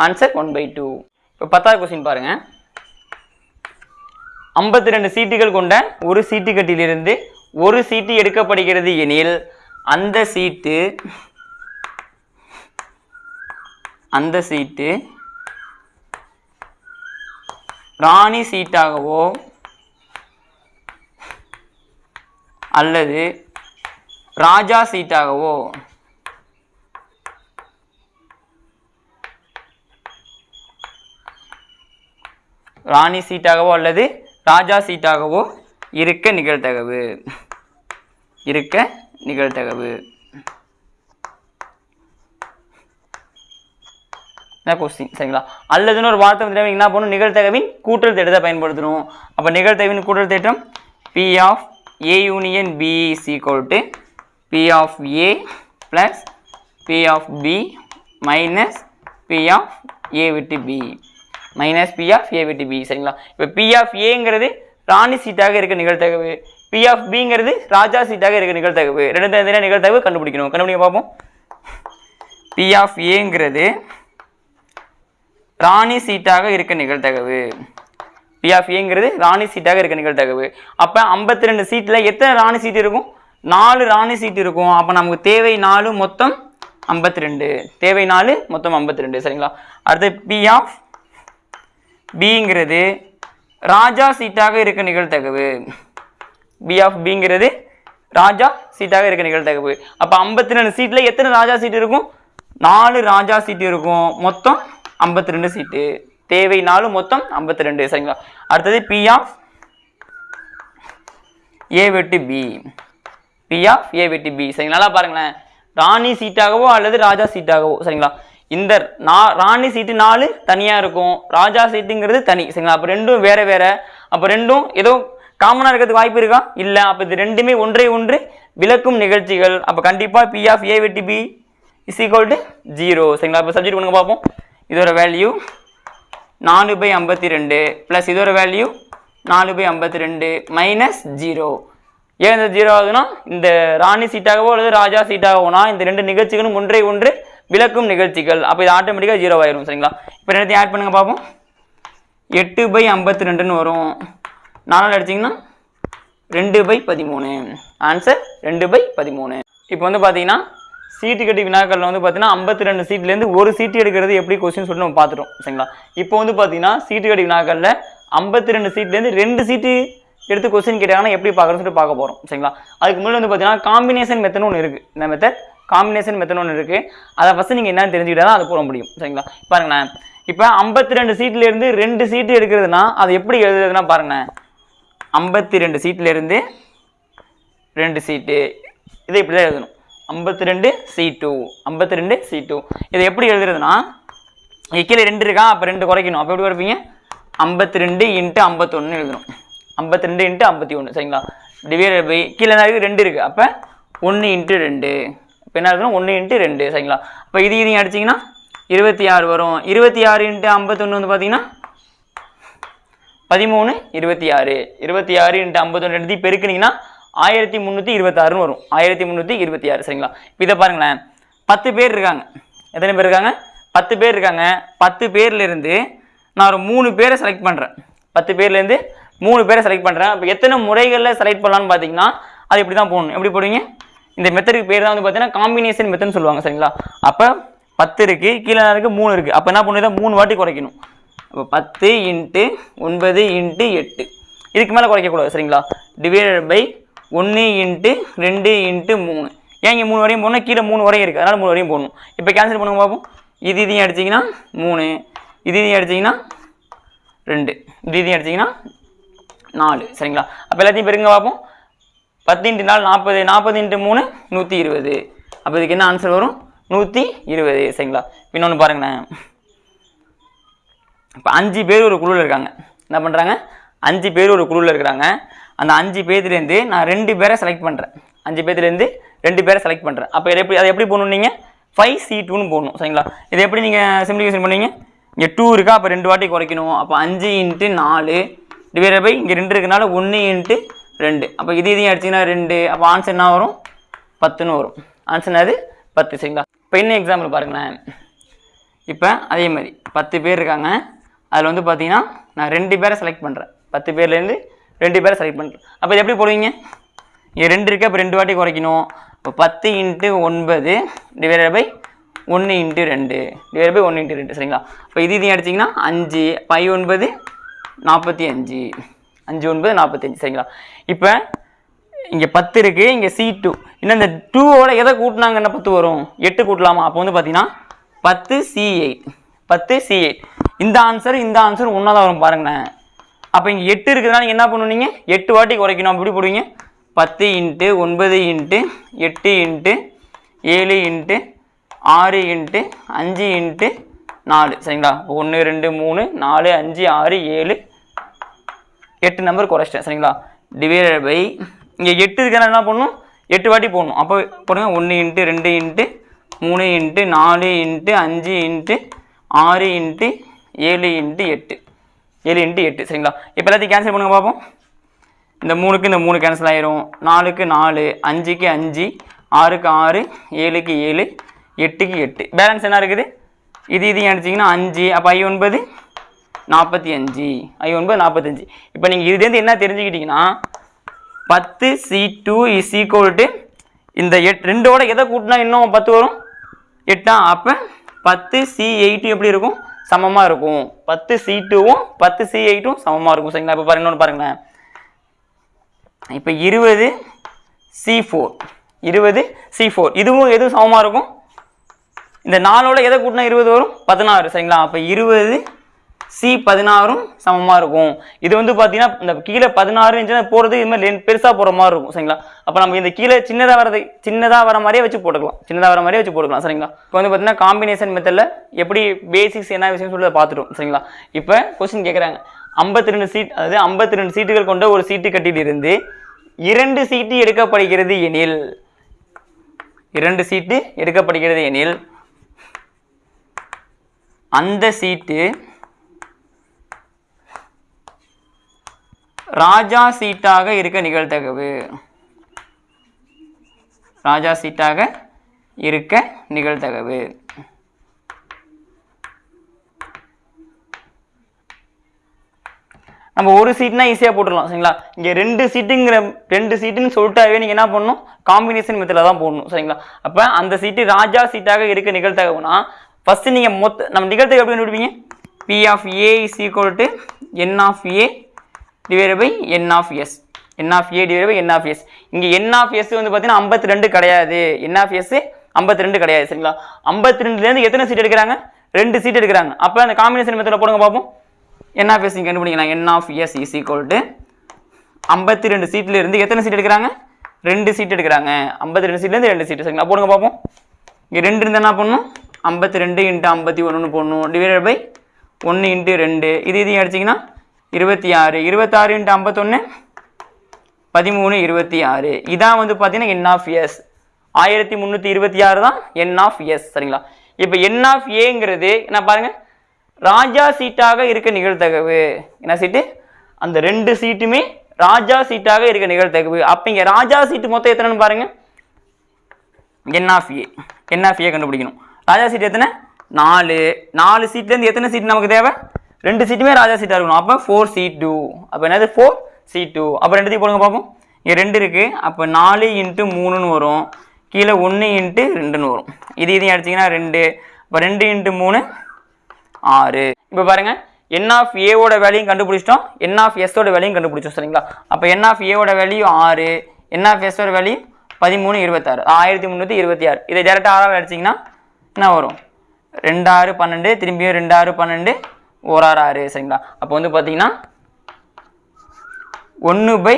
Answer one by two. இப்போ பத்தாவது கொஸ்டின் பாருங்கள் ஐம்பத்தி ரெண்டு சீட்டுகள் கொண்ட ஒரு சீட்டு கட்டிலிருந்து ஒரு சீட்டு எடுக்கப்படுகிறது எனில் அந்த சீட்டு அந்த சீட்டு ராணி சீட்டாகவோ அல்லது ராஜா சீட்டாகவோ? ராணி சீட்டாகவோ அல்லது ராஜா சீட்டாகவோ இருக்க நிகழ்தகவு. இருக்க நிகழ்தகவு. கொஸ்டின் சரிங்களா? அல்லதுன்னு ஒரு வார்த்தை வந்து என்ன பண்ணணும் நிகழ்த்தகவின் கூட்டல் தேட்டத்தை பயன்படுத்தணும். அப்போ நிகழ்த்தகவின் கூட்டல் திட்டம் P of A union B is equal to P of A plus P of B minus P of A விட்டு B minus P of A விட்டு பி சரிங்களா? இப்போ பி ஆஃப் ஏங்கிறது ராணி சீட்டாக இருக்க நிகழ்த்தகவு பி ஆஃப் பிங்கிறது ராஜா சீட்டாக இருக்க நிகழ்த்தகவு ரெண்டு தனித்தனியாக நிகழ்த்தகவு கண்டுபிடிக்கணும். கண்டுபிடிக்க பார்ப்போம். பி ஆஃப் ஏங்கிறது ராணி சீட்டாக இருக்க நிகழ்த்தகவு பி ஆஃப் ஏங்கிறது ராணி சீட்டாக இருக்க நிகழ்த்தகவு அப்போ ஐம்பத்தி ரெண்டு சீட்டில் எத்தனை ராணி சீட் இருக்கும்? நாலு ராணி சீட் இருக்கும். அப்போ நமக்கு தேவை நாலு மொத்தம் ஐம்பத்தி ரெண்டு தேவை நாலு மொத்தம் ஐம்பத்தி ரெண்டு சரிங்களா? அடுத்து பி ஆஃப் பிங்கிறது ராஜா சீட்டாக இருக்க நிகழ்த்தகவு பி ஆஃப் பிங்கிறது ராஜா சீட்டாக இருக்க நிகழ்த்தகவு அப்போ ஐம்பத்தி ரெண்டு சீட்டில் எத்தனை ராஜா சீட் இருக்கும்? நாலு ராஜா சீட்டு இருக்கும். மொத்தம் ஐம்பத்தி ரெண்டு சீட்டு. தேவை நாலு மொத்தம் ஐம்பத்தி ரெண்டு சரிங்களா? அடுத்தது பி ஆஃப் ஏ வெட்டு பி பி ஆஃப் ஏ வெட்டு பி சரிங்களா? நல்லா பாருங்களேன். ராணி சீட்டாகவோ அல்லது ராஜா சீட்டாகவோ சரிங்களா? இந்த நா ராணி சீட்டு நாலு தனியாக இருக்கும். ராஜா சீட்டுங்கிறது தனி சரிங்களா? அப்போ ரெண்டும் வேற வேற. அப்போ ரெண்டும் ஏதோ காமனாக இருக்கிறதுக்கு வாய்ப்பு இருக்கா? இல்லை. அப்போ இது ரெண்டுமே ஒன்றை ஒன்று விளக்கும் நிகழ்ச்சிகள். அப்போ கண்டிப்பாக பி ஆஃப் ஏ வெட்டி B is equal to zero சரிங்களா? இப்போ சப்ஜெக்ட் பண்ணுங்க பார்ப்போம் இதோட வேல்யூ நாலு பை ஐம்பத்தி ரெண்டு ப்ளஸ் இதோட வேல்யூ நாலு பை ஐம்பத்தி ரெண்டு மைனஸ் ஜீரோ ஏன் இந்த ஜீரோ ஆகுதுன்னா இந்த ராணி சீட்டாகவோ அல்லது ராஜா சீட்டாகவோனா இந்த ரெண்டு நிகழ்ச்சிகளும் ஒன்றை ஒன்று விளக்கும் நிகழ்ச்சிகள். அப்போ இது ஆட்டோமேட்டிக்காக ஜீரோ ஆயிரும் சரிங்களா? இப்போ ரெண்டுத்தையும் ஆட் பண்ணுங்க பார்ப்போம் எட்டு பை ஐம்பத்தி ரெண்டுன்னு வரும். நாலாவது அடிச்சிங்கன்னா ரெண்டு பை பதிமூணு. ஆன்சர் ரெண்டு பை பதிமூணு. இப்போ வந்து பார்த்தீங்கன்னா சீட்டு கட்டி வினாக்களில் வந்து பார்த்தீங்கன்னா ஐம்பத்தி ரெண்டு சீட்லேருந்து ஒரு சீட்டு எடுக்கிறது எப்படி கொஸ்டின் சொல்லி நம்ம பார்த்துட்டோம் சரிங்களா? இப்போ வந்து பார்த்தீங்கன்னா சீட்டு கட்டி வினாக்களில் ஐம்பத்தி ரெண்டு சீட்லேருந்து ரெண்டு சீட்டு எடுத்து கொஸ்டின் கேட்டாங்கன்னா எப்படி பார்க்குறோம்னு சொல்லிட்டு பார்க்க போகிறோம் சரிங்களா? அதுக்கு முன்னாடி வந்து பார்த்தீங்கன்னா காம்பினேஷன் மெத்தட் ஒன்று இருக்குது இந்த மெத்தட் காம்பினேஷன் மெத்தட் ஒன்று இருக்குது அதை ஃபஸ்ட்டு நீங்கள் என்னென்னு தெரிஞ்சுக்கிட்டா தான் அது போட முடியும். சரிங்களா? பாருங்களேன். இப்போ ஐம்பத்தி ரெண்டு சீட்லேருந்து ரெண்டு சீட்டு எடுக்கிறதுனா அது எப்படி எழுதுறதுனா பாருங்களேன். ஐம்பத்தி ரெண்டு சீட்லேருந்து ரெண்டு சீட்டு. இதை இப்படி தான் எழுதணும். ஐம்பத்தி ரெண்டு சி டூ ஐம்பத்தி ரெண்டு சி டூ இதை எப்படி எழுதுறதுன்னா கீழே ரெண்டு இருக்கா? அப்போ ரெண்டு குறைக்கணும். அப்போ எப்படி குறைப்பீங்க? ஐம்பத்தி ரெண்டு இன்ட்டு ஐம்பத்தொன்று எழுதணும். ஐம்பத்தி ரெண்டு இன்ட்டு ஐம்பத்தி ஒன்று சரிங்களா? டிவைட் பை கீழே என்ன இருக்குது ரெண்டு இருக்குது அப்போ ஒன்று இன்ட்டு ரெண்டு. இப்போ என்ன இருக்கணும் ஒன்று இன்ட்டு ரெண்டு சரிங்களா? அப்போ இது இதையும் அடிச்சிங்கன்னா இருபத்தி ஆறு வரும். இருபத்தி ஆறு இன்ட்டு ஐம்பத்தொன்று வந்து பார்த்தீங்கன்னா பதிமூணு இருபத்தி ஆறு. இருபத்தி ஆறு இன்ட்டு ஐம்பத்தொன்று எடுத்து பெருக்குனீங்கன்னா ஆயிரத்தி முந்நூற்றி இருபத்தாறுன்னு வரும். ஆயிரத்தி முந்நூற்றி இருபத்தி ஆறு சரிங்களா? இப்போ இதை பாருங்களேன். பத்து பேர் இருக்காங்க. எத்தனை பேர் இருக்காங்க? பத்து பேர் இருக்காங்க. பத்து பேர்லேருந்து நான் ஒரு மூணு பேரை செலக்ட் பண்ணுறேன் பத்து பேர்லேருந்து மூணு பேரை செலக்ட் பண்ணுறேன் அப்போ எத்தனை முறைகளில் செலக்ட் பண்ணலான்னு பார்த்தீங்கன்னா அது இப்படி தான் போடணும். எப்படி போடுவீங்க? இந்த மெத்தடுக்கு பேர் தான் வந்து பார்த்தீங்கன்னா காம்பினேஷன் மெத்தட்னு சொல்லுவாங்க சரிங்களா? அப்போ பத்து இருக்குது கீழே இருக்குது மூணு இருக்குது அப்போ என்ன பண்ணுறது மூணு வாட்டி குறைக்கணும். அப்போ பத்து இன்ட்டு ஒன்பது இன்ட்டு எட்டு. இதுக்கு மேலே குறைக்கக்கூடாது சரிங்களா? டிவைடட் பை ஒன்று இன்ட்டு ரெண்டு இன்ட்டு மூணு. ஏன் இங்கே மூணு வரையும் போடணும்? கீழே மூணு வரையும் இருக்குது அதனால் மூணு வரையும் போடணும். இப்போ கேன்சல் பண்ணுங்க பார்ப்போம் இது இதையும் அடிச்சிங்கன்னா மூணு. இது இதையும் அடிச்சிங்கன்னா ரெண்டு. இது இதையும் அடிச்சிங்கன்னா நாலு சரிங்களா? அப்போ எல்லாத்தையும் பெருங்க பார்ப்போம் பத்து இன்ட்டு நாலு நாற்பது நாற்பது இன்ட்டு மூணு நூற்றி இருபது. அப்போ இதுக்கு என்ன ஆன்சர் வரும்? நூற்றி இருபது சரிங்களா? இன்னொன்று பாருங்களேன். இப்போ அஞ்சு பேர் ஒரு குழுவில் இருக்காங்க. என்ன பண்ணுறாங்க அஞ்சு பேர் ஒரு குழுவில் இருக்கிறாங்க. அந்த அஞ்சு பேர்த்துலேருந்து நான் ரெண்டு பேரை செலக்ட் பண்ணுறேன் அஞ்சு பேர்த்துலேருந்து ரெண்டு பேரை செலக்ட் பண்ணுறேன் அப்போ இதை எப்படி அதை எப்படி போகணும் நீங்கள் ஃபைவ் சி டூன்னு போடணும் சரிங்களா? இதை எப்படி நீங்கள் சிம்பிளிஃபிகேஷன் பண்ணுவீங்க? இங்கே டூ இருக்கா? அப்போ ரெண்டு வாட்டி குறைக்கணும். அப்போ அஞ்சு இன்ட்டு நாலு டிவைட் பை இங்கே ரெண்டு இருக்கனால ஒன்று இன்ட்டு ரெண்டு. அப்போ இது இதையும் அடிச்சிங்கன்னா ரெண்டு. அப்போ ஆன்சர் என்ன வரும்? பத்துன்னு வரும். ஆன்சர் என்னது? பத்து சரிங்களா? இப்போ இன்னும் எக்ஸாம்பிள் பாருங்களேன். இப்போ அதே மாதிரி பத்து பேர் இருக்காங்க. அதில் வந்து பார்த்தீங்கன்னா நான் ரெண்டு பேரை செலக்ட் பண்ணுறேன் பத்து பேர்லேருந்து ரெண்டு பேரை செலக்ட் பண்ணுறேன் அப்போ இது எப்படி போடுவீங்க? இங்கே ரெண்டு இருக்குது அப்போ ரெண்டு வாட்டி குறைக்கணும். இப்போ பத்து இன்ட்டு ஒன்பது டிவைடட் பை ஒன்று இன்ட்டு ரெண்டு. டிவைட் பை ஒன்று இன்ட்டு ரெண்டு சரிங்களா? இப்போ இது இதையும் அடிச்சிங்கன்னா அஞ்சு. பை ஒன்பது நாற்பத்தி அஞ்சு. அஞ்சு ஒன்பது நாற்பத்தஞ்சு சரிங்களா? இப்போ இங்கே பத்து இருக்குது இங்கே சி டூ இன்னும் இந்த டூவோட எதை கூட்டினாங்கன்னா பத்து வரும்? எட்டு கூட்டலாமா? அப்போ வந்து பார்த்தீங்கன்னா பத்து சி எயிட் பத்து சி எயிட் இந்த ஆன்சர் இந்த ஆன்சர் ஒன்றா தான் வரும் பாருங்களேன். அப்போ இங்கே எட்டு இருக்குதுன்னா நீங்கள் என்ன பண்ணுவீங்க எட்டு வாட்டி குறைக்கணும். அப்படி போடுவீங்க? பத்து இன்ட்டு ஒன்பது இன்ட்டு எட்டு இன்ட்டு ஏழு இன்ட்டு ஆறு இன்ட்டு அஞ்சு இன்ட்டு நாலு. சரிங்களா? ஒன்று ரெண்டு மூணு நாலு அஞ்சு ஆறு ஏழு எட்டு நம்பர் குறைச்சிட்டேன் சரிங்களா? டிவைடட் பை இங்கே எட்டு இருக்கிறனால என்ன பண்ணணும் எட்டு வாட்டி போடணும். அப்போ போடுங்க ஒன்று இன்ட்டு ரெண்டு இன்ட்டு மூணு இன்ட்டு நாலு இன்ட்டு அஞ்சு இன்ட்டு ஆறு இன்ட்டு ஏழு இன்ட்டு எட்டு. ஏழு இன்ட்டு எட்டு சரிங்களா? இப்போ எல்லாத்தையும் கேன்சல் பண்ணுங்க பார்ப்போம் இந்த மூணுக்கு இந்த மூணு கேன்சல் ஆயிரும். நாலுக்கு நாலு அஞ்சுக்கு அஞ்சு ஆறுக்கு ஆறு ஏழுக்கு ஏழு எட்டுக்கு எட்டு. பேலன்ஸ் என்ன இருக்குது? இது இது அடிச்சிங்கன்னா அஞ்சு அப்போ ஐ ஒன்பது நாற்பத்தி அஞ்சு. ஐ ஒன்பது நாற்பத்தஞ்சு இப்போ நீங்கள் இதுலேருந்து என்ன தெரிஞ்சுக்கிட்டீங்கன்னா பத்து C two is equal to இந்த எட் ரெண்டோட எதை கூட்டினா இன்னும் பத்து வரும்? எட்டா அப்போ பத்து சி எயிட்டும் எப்படி இருக்கும்? சமமாக இருக்கும். பத்து சி டூவும் பத்து சி எயிட்டும் சமமாக இருக்கும். சரிங்களா? இப்போ பாருங்க இன்னொன்று பாருங்களேன். இப்போ இருபது சி ஃபோர் இருபது சி ஃபோர் இதுவும் எதுவும் சமமாக இருக்கும்? இந்த நாலோட எதை கூட்டினா இருபது வரும்? பதினாறு. சரிங்களா? அப்போ இருபது சி பதினாறும் சமமாக இருக்கும். இது வந்து பார்த்தீங்கன்னா இந்த கீழே பதினாறு இருந்துச்சுன்னா போகிறது இது மாதிரி பெருசாக போகிற மாதிரி இருக்கும் சரிங்களா? அப்போ நம்ம இந்த கீழே சின்னதாக வரது சின்னதாக வர மாதிரியே வச்சு போட்டுக்கலாம். சின்னதாக வர மாதிரியே வச்சு போட்டுக்கலாம் சரிங்களா? இப்போ வந்து பார்த்தீங்கன்னா காம்பினேஷன் மெத்தடில் எப்படி பேசிக்ஸ் என்ன விஷயம் சொல்லி பார்த்துட்டோம் சரிங்களா? இப்போ கொஸ்டின் கேட்குறாங்க ஐம்பத்தி ரெண்டு சீட் அதாவது ஐம்பத்தி ரெண்டு சீட்டுகள் கொண்ட ஒரு சீட்டு கட்டியிலிருந்து இரண்டு சீட்டு எடுக்கப்படுகிறது எனில் இரண்டு சீட்டு எடுக்கப்படுகிறது எனில் அந்த சீட்டு ராஜா சீட்டாக இருக்க நிகழ்தகவு. ராஜா சீட்டாக இருக்க நிகழ்தகவு. நம்ம ஒரு சீட்னா ஈஸியாக போட்டுடலாம் சரிங்களா? இங்கே ரெண்டு சீட்டுங்கிற ரெண்டு சீட்டுன்னு சொல்லிட்டாவே நீங்கள் என்ன பண்ணணும்? காம்பினேஷன் மெத்தடில் தான் போடணும் சரிங்களா? அப்போ அந்த சீட்டு ராஜா சீட்டாக இருக்க நிகழ்த்தகவுனா ஃபஸ்ட்டு நீங்கள் மொத்த நம்ம நிகழ்தகவு எப்படி கண்டுபிடிப்பீங்க? P of A is equal to n of A divide by n of S n of A divide by n of S இங்கே என் ஆஃப் எஸ் வந்து பார்த்தீங்கன்னா ஐம்பத்தி ரெண்டு கிடையாது. என் ஆஃப் எஸ் ஐம்பத்தி ரெண்டு கிடையாது சரிங்களா? ஐம்பத்தி ரெண்டுலேருந்து எத்தனை சீட் எடுக்கிறாங்க? ரெண்டு சீட் எடுக்கிறாங்க. அப்போ அந்த காம்பினேஷன் மெத்தடில் போடுங்க பார்ப்போம். என் ஆஃப் எஸ் நீங்கள் கண்டுபிடிக்கலாம். N of S is equal to ஐம்பத்தி ரெண்டு சீட்டில் இருந்து எத்தனை சீட் எடுக்கிறாங்க? ரெண்டு சீட் எடுக்கிறாங்க. ஐம்பத்தி ரெண்டு சீட்லேருந்து ரெண்டு சீட் சரிங்களா? போடுங்க பார்ப்போம். இங்கே ரெண்டு இருந்தால் என்ன பண்ணணும் ஐம்பத்தி ரெண்டு இன்ட்டு ஐம்பத்தி ஒன்று போடணும். டிவைடட் பை ஒன்று இன்ட்டு ரெண்டு. இது இதையும் அடிச்சிங்கன்னா இருபத்தி ஆறு இருபத்தாறு இன்ட்டு ஐம்பத்தொன்று பதிமூணு இருபத்தி ஆறு. இதான் வந்து பார்த்தீங்கன்னா என் ஆஃப் எஸ் ஆயிரத்தி முந்நூற்றி இருபத்தி ஆறு தான் என் ஆஃப் எஸ் சரிங்களா? இப்போ என் ஆஃப் ஏங்கிறது என்ன பாருங்கள் ராஜா சீட்டாக இருக்க நிகழ்த்தகவு என்ன சீட்டு? அந்த ரெண்டு சீட்டுமே ராஜா சீட்டாக இருக்க நிகழ்த்தகவு அப்போ இங்கே ராஜா சீட்டு மொத்தம் எத்தனைன்னு பாருங்கள் என் ஆஃப் ஏ என் ஆஃப் ஏ கண்டுபிடிக்கணும். ராஜா சீட் எத்தனை? நாலு. நாலு சீட்லேருந்து எத்தனை சீட் நமக்கு தேவை? ரெண்டு சீட்டுமே ராஜா சீட்டாக இருக்கணும். அப்போ ஃபோர் சீட் டூ அப்போ என்னது? ஃபோர் சீட் டூ அப்போ ரெண்டுத்தையும் போடுங்க பார்ப்போம் இங்கே ரெண்டு இருக்குது அப்போ நாலு இன்ட்டு மூணுன்னு வரும். கீழே ஒன்று இன்ட்டு ரெண்டுன்னு வரும். இது இதையும் அடிச்சிங்கன்னா ரெண்டு. இப்போ ரெண்டு இன்ட்டு மூணு ஆறு. இப்போ பாருங்க. என் ஆஃப் ஏவோட வேலையும் கண்டுபிடிச்சிட்டோம். என் ஆஃப் எஸ்ஸோட வேலையும் கண்டுபிடிச்சோம் சரிங்களா? அப்போ என் ஆஃப் ஏவோட வேல்யூ ஆறு. என் ஆஃப் எஸ்ஸோட வேல்யூ பதிமூணு இருபத்தாறு. ஆயிரத்தி முந்நூற்றி இருபத்தி ஆறு இதை டேரெக்டாக ஆறாவது அடிச்சிங்கன்னா என்ன வரும்? ரெண்டாறு பன்னெண்டு திரும்பியும் ரெண்டாறு பன்னெண்டு ஓராறு ஆறு சரிங்களா? அப்போ வந்து பார்த்தீங்கன்னா ஒன்று பை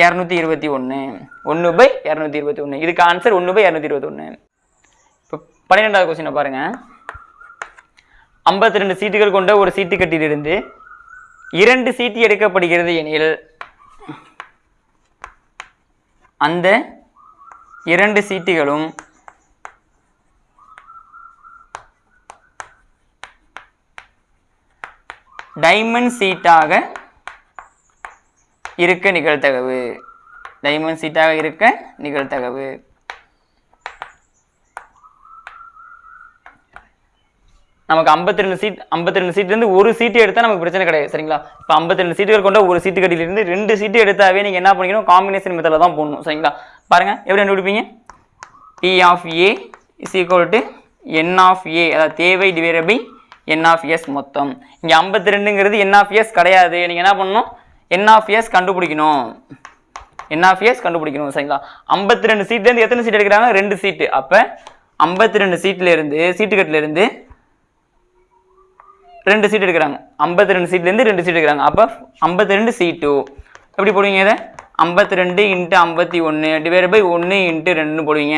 இரநூத்தி இருபத்தி ஒன்று ஒன்று பை இரநூத்தி இருபத்தி ஒன்று இதுக்கு ஆன்சர் ஒன்று பை இரநூத்தி இருபத்தி ஒன்று இப்போ பன்னிரெண்டாவது கொஸ்டினை பாருங்கள் ஐம்பத்தி ரெண்டு சீட்டுகள் கொண்ட ஒரு சீட்டு கட்டிலிருந்து இரண்டு சீட்டு எடுக்கப்படுகிறது எனில் அந்த இரண்டு சீட்டுகளும் டைமண்ட் சீட்டாக இருக்க நிகழ்த்தகவு டைமண்ட் சீட்டாக இருக்க நிகழ்த்தகவு நமக்கு 52 ரெண்டு சீட் 52 ரெண்டு சீட்லேருந்து ஒரு சீட்டு எடுத்தால் நமக்கு பிரச்சனை கிடையாது சரிங்களா? இப்போ 52 ரெண்டு சீட்டுகள் கொண்ட ஒரு சீட்டு கட்டிலிருந்து ரெண்டு சீட்டு எடுத்தாவே நீங்கள் என்ன பண்ணிக்கணும்? காம்பினேஷன் மெத்தடில் தான் போடணும் சரிங்களா? பாருங்கள் எப்படி கண்டுபிடிப்பீங்க? P of A is equal to n of A அதாவது தேவை divide by n of S மொத்தம். இங்கே 52 ரெண்டுங்கிறது என் ஆஃப் எஸ் கிடையாது. நீங்கள் என்ன பண்ணணும்? என் ஆஃப் எஸ் கண்டுபிடிக்கணும். என் ஆஃப் எஸ் கண்டுபிடிக்கணும் சரிங்களா? 52 ரெண்டு சீட்லேருந்து எத்தனை சீட் எடுக்கிறாங்க? ரெண்டு சீட்டு அப்போ 52 ரெண்டு சீட்லேருந்து சீட்டுக்கட்டிலேருந்து ரெண்டு சீட் எடுக்கிறாங்க. ஐம்பத்தி ரெண்டு சீட்லேருந்து ரெண்டு சீட் எடுக்கிறாங்க. அப்போ ஐம்பத்தி ரெண்டு சீட்டு எப்படி போடுவீங்க இதை? ஐம்பத்தி ரெண்டு இன்ட்டு ஐம்பத்தி ஒன்று டிவைட் பை ஒன்று இன்ட்டு ரெண்டுன்னு போடுவீங்க.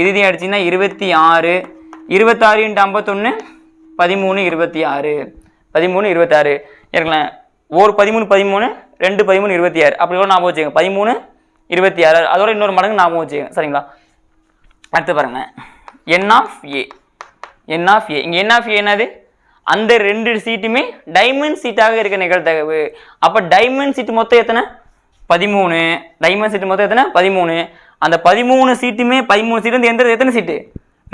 இறுதியும் அடிச்சிங்கன்னா இருபத்தி ஆறு. இருபத்தாறு இன்ட்டு ஐம்பத்தொன்று பதிமூணு இருபத்தி ஆறு. பதிமூணு இருபத்தாறு இருக்கலாம் ஒரு பதிமூணு பதிமூணு ரெண்டு பதிமூணு இருபத்தி ஆறு. அப்படி கூட ஞாபகம் வச்சுக்கோங்க. பதிமூணு இருபத்தி ஆறு. அதோட இன்னொரு மடங்கு ஞாபகம் வச்சுக்கோங்க. சரிங்களா? அடுத்து பாருங்க. என் ஆஃப் ஏ என் ஆஃப் ஏ இங்கே என் ஆஃப் ஏ என்னது? அந்த ரெண்டு சீட்டுமே டைமண்ட் சீட்டாக இருக்க நிகழ்த்தகவு அப்போ டைமண்ட் சீட்டு மொத்தம் எத்தனை? பதிமூணு. டைமண்ட் சீட்டு மொத்தம் எத்தனை? பதிமூணு. அந்த பதிமூணு சீட்டுமே பதிமூணு சீட்டு வந்து எந்த எத்தனை சீட்டு?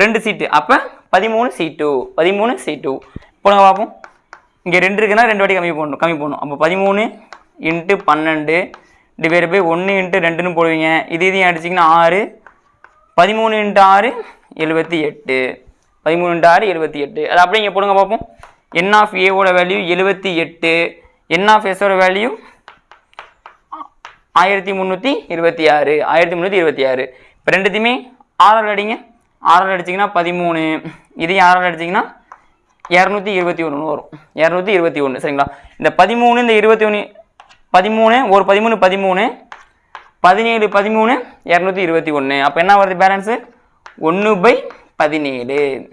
ரெண்டு சீட்டு அப்போ பதிமூணு சீட்டு பதிமூணு சீட்டு போடுங்க பார்ப்போம். இங்கே ரெண்டு இருக்குன்னா ரெண்டு வாட்டி கம்மி பண்ணணும் கம்மி பண்ணணும் அப்போ பதிமூணு இன்ட்டு பன்னெண்டு டிவைட் பை ஒன்று இன்ட்டு ரெண்டுன்னு போடுவீங்க. இது இதையும் அடிச்சிங்கன்னா ஆறு. பதிமூணு இன்ட்டு ஆறு எழுபத்தி எட்டு. பதிமூணு இன்ட்டு ஆறு எழுபத்தி எட்டு. அது அப்படியே இங்கே போடுங்க பார்ப்போம். என் ஆஃப் ஏவோட வேல்யூ எழுபத்தி எட்டு. என் ஆஃப் எஸோட வேல்யூ ஆயிரத்தி முந்நூற்றி இருபத்தி ஆறு. ஆயிரத்தி முந்நூற்றி இருபத்தி ஆறு. இப்போ ரெண்டுத்தையுமே ஆறால் அடிங்க. ஆறால் அடிச்சிங்கன்னா பதிமூணு. இதையும் ஆறால் அடிச்சிங்கன்னா? இரநூத்தி இருபத்தி ஒன்று வரும். இரநூத்தி இருபத்தி ஒன்று சரிங்களா? இந்த பதிமூணு இந்த இருபத்தி ஒன்று பதிமூணு ஒரு பதிமூணு பதிமூணு பதினேழு பதிமூணு இரநூத்தி இருபத்தி ஒன்று அப்போ என்ன வருது பேலன்ஸு ஒன்று பை பதினேழு.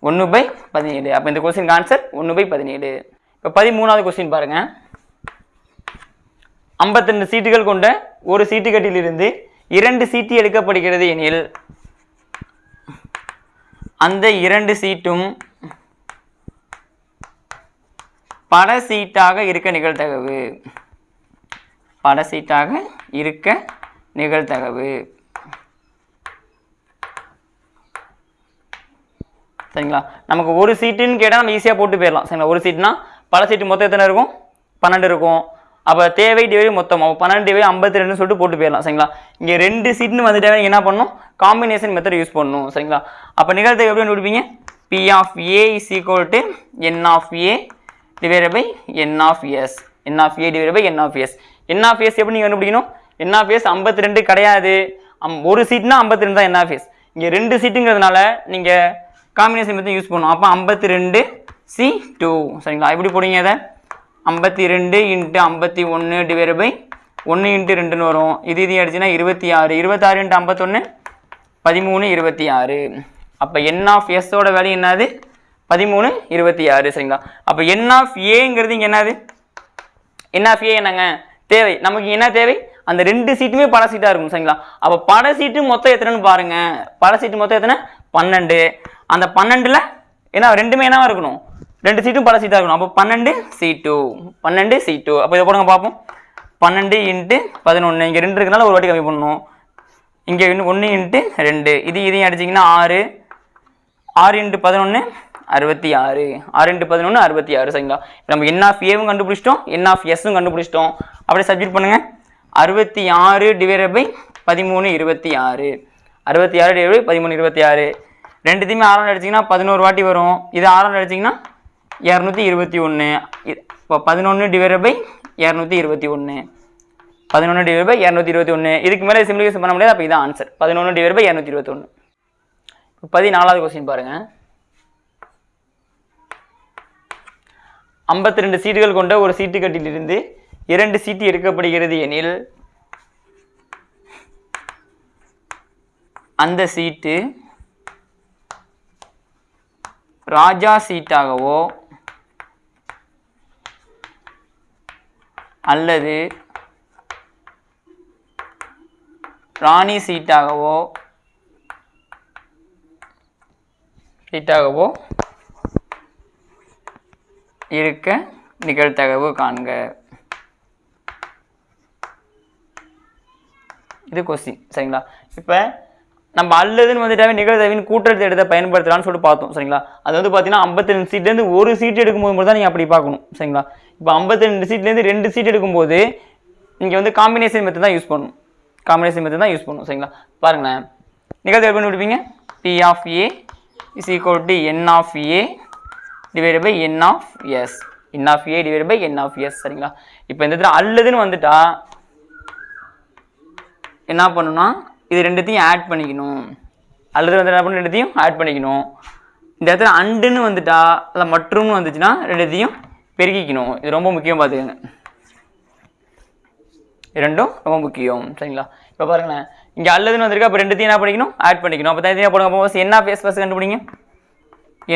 ஒன்று பை பதினேழு. அப்போ இந்த கொஸ்டின் ஆன்சர் ஒன்று பை பதினேழு. இப்போ பதிமூணாவது கொஸ்டின் பாருங்கள் 52 சீட்டுகள் கொண்ட ஒரு சீட்டுக்கட்டிலிருந்து இரண்டு சீட்டு எடுக்கப்படுகிறது எனில் அந்த இரண்டு சீட்டும் பட சீட்டாக இருக்க நிகழ்தகவு. பட சீட்டாக இருக்க நிகழ்தகவு. சரிங்களா? நமக்கு ஒரு சீட்டுன்னு கேட்டால் நம்ம ஈஸியாக போட்டு போயிடலாம். சரிங்களா? ஒரு சீட்னா பல சீட்டு மொத்தம் எத்தனை இருக்கும்? பன்னெண்டு இருக்கும். அப்போ தேவை டிவை மொத்தம். அப்போ பன்னெண்டு டிவை ஐம்பத்தி ரெண்டுன்னு சொல்லிட்டு போட்டு போயிடலாம் சரிங்களா? இங்கே ரெண்டு சீட்னு வந்துட்டாவே நீங்கள் என்ன பண்ணணும்? காம்பினேஷன் மெத்தட் யூஸ் பண்ணணும் சரிங்களா? அப்போ நிகழ்த்து எப்படி கண்டுபிடிப்பீங்க? P of A is equal to n of A divide by n of S n of A divide by n of S n of S எப்படி நீங்கள் கண்டுபிடிக்கணும்? என் ஆஃப் எஸ் ஐம்பத்தி ரெண்டு கிடையாது. அம் ஒரு சீட்னா ஐம்பத்தி ரெண்டு தான் என் ஆஃப் எஸ் இங்கே ரெண்டு சீட்டுங்கிறதுனால நீங்கள் காம்பினேஷன் மெத்தட் யூஸ் பண்ணணும். அப்போ ஐம்பத்தி ரெண்டு சி டூ சரிங்களா? எப்படி போடுவீங்க அதை ஐம்பத்தி ரெண்டு இன்ட்டு ஐம்பத்தி ஒன்று டிவைட் பை ஒன்று இன்ட்டு ரெண்டுன்னு வரும். இது இது அடிச்சுன்னா இருபத்தி ஆறு. இருபத்தாறு இன்ட்டு ஐம்பத்தொன்று பதிமூணு இருபத்தி ஆறு. அப்போ என் ஆஃப் எஸ்ஸோட வேல்யூ என்னது? பதிமூணு இருபத்தி ஆறு. சரிங்களா? அப்போ என் ஆஃப் ஏங்கிறது இங்கே என்னது? என் ஆஃப் ஏ என்னங்க? தேவை. நமக்கு என்ன தேவை? அந்த ரெண்டு சீட்டுமே பட சீட்டாக இருக்கும். சரிங்களா? அப்போ பட சீட்டு மொத்தம் எத்தனைன்னு பாருங்க. பட சீட்டு மொத்தம் எத்தனை? பன்னெண்டு. அந்த பன்னெண்டில் ஏன்னா ரெண்டுமே என்னவாக இருக்கணும்? ரெண்டு சீட்டும் பல சீட்டாக இருக்கணும். அப்போ பன்னெண்டு சி டூ பன்னெண்டு சி டூ அப்போ இதை போடுங்க பார்ப்போம். பன்னெண்டு இன்ட்டு பதினொன்று இங்கே ரெண்டு இருக்கனால ஒரு வாட்டி கம்மி பண்ணணும். இங்கே இன்னும் ஒன்று இன்ட்டு ரெண்டு. இது இதையும் அடிச்சிங்கன்னா ஆறு. ஆறு இன்ட்டு பதினொன்று அறுபத்தி ஆறு. ஆறு இன்ட்டு பதினொன்று அறுபத்தி ஆறு. சரிங்களா? இப்போ நம்ம என் ஆஃப் ஏவும் கண்டுபிடிச்சிட்டோம். என் ஆஃப் எஸ்ஸும் கண்டுபிடிச்சிட்டோம். அப்படியே சப்ஜெக்ட் பண்ணுங்க. அறுபத்தி ஆறு டிவைட் பை பதிமூணு இருபத்தி ஆறு. அறுபத்தி ஆறு டிவைட் பை பதிமூணு இருபத்தி ஆறு. ரெண்டுத்தையுமே ஆறாம் அடிச்சிங்கன்னா பதினோரு வாட்டி வரும். இது ஆறாம் அடிச்சிங்கன்னா இரநூத்தி இருபத்தி ஒன்று இப்போ பதினொன்று டிவைட் பை இரநூத்தி இருபத்தி ஒன்று பதினொன்று டிவைட் பை இரநூத்தி இருபத்தி ஒன்று இதுக்கு மேலே சிம்பிளிஃபிகேஷன் பண்ண முடியாது அப்போ இதான் ஆன்சர் பதினொன்று டிவைட் பை இரநூத்தி இருபத்தொன்று இப்போ பதினாலாவது கொஸ்டின் பாருங்கள் ஐம்பத்தி ரெண்டு சீட்டுகள் கொண்ட ஒரு சீட்டு கட்டிலிருந்து இரண்டு சீட்டு எடுக்கப்படுகிறது எனில் அந்த சீட்டு ராஜா சீட்டாகவோ அல்லது ராணி சீட்டாகவோ சீட்டாகவோ இருக்க நிகழ்த்தகவு காண்க. இது கொஸ்டின் சரிங்களா? இப்போ நம்ம அல்லதுன்னு வந்துட்டாவே நிகழ்தகவின் கூட்டத்தை எடுத்த பயன்படுத்தலாம்னு சொல்லிட்டு பார்த்தோம் சரிங்களா? அது வந்து பார்த்தீங்கன்னா ஐம்பத்தஞ்சு சீட்லேருந்து ஒரு சீட் எடுக்கும்போது மட்டும் தான் நீங்கள் அப்படி பார்க்கணும் சரிங்களா? இப்போ ஐம்பத்தி ரெண்டு சீட்லேருந்து ரெண்டு சீட் எடுக்கும்போது நீங்கள் வந்து காம்பினேஷன் மெத்தட் தான் யூஸ் பண்ணணும். காம்பினேஷன் மெத்தட் தான் யூஸ் பண்ணணும் சரிங்களா? பாருங்களேன். நிகழ்ச்சி எப்படி விடுவீங்க P of A is equal to n of A divide by n of S n of A divide by n of S சரிங்களா? இப்போ இந்த இடத்துல அல்லதுன்னு வந்துட்டா என்ன பண்ணணும்னா இது ரெண்டுத்தையும் ஆட் பண்ணிக்கணும். அல்லது வந்து என்ன பண்ணணும்? ரெண்டுத்தையும் ஆட் பண்ணிக்கணும். இந்த இடத்துல அண்டுன்னு வந்துட்டா இல்லை மற்றும்னு வந்துச்சுன்னா ரெண்டுத்தையும் பெருக்கிக்கணும் இது ரொம்ப முக்கியம் பார்த்துக்கங்க ரெண்டும் ரொம்ப முக்கியம். சரிங்களா? இப்போ பாருங்களேன். இங்கே அல்லதுன்னு வந்திருக்கு அப்போ ரெண்டுத்தையும் என்ன பண்ணிக்கணும் ஆட் பண்ணிக்கணும். அப்போ தனித்தனியாக போடுங்க. அப்போ என் ஆஃப் எஸ் ஃபஸ்ட் கண்டுபிடிங்க.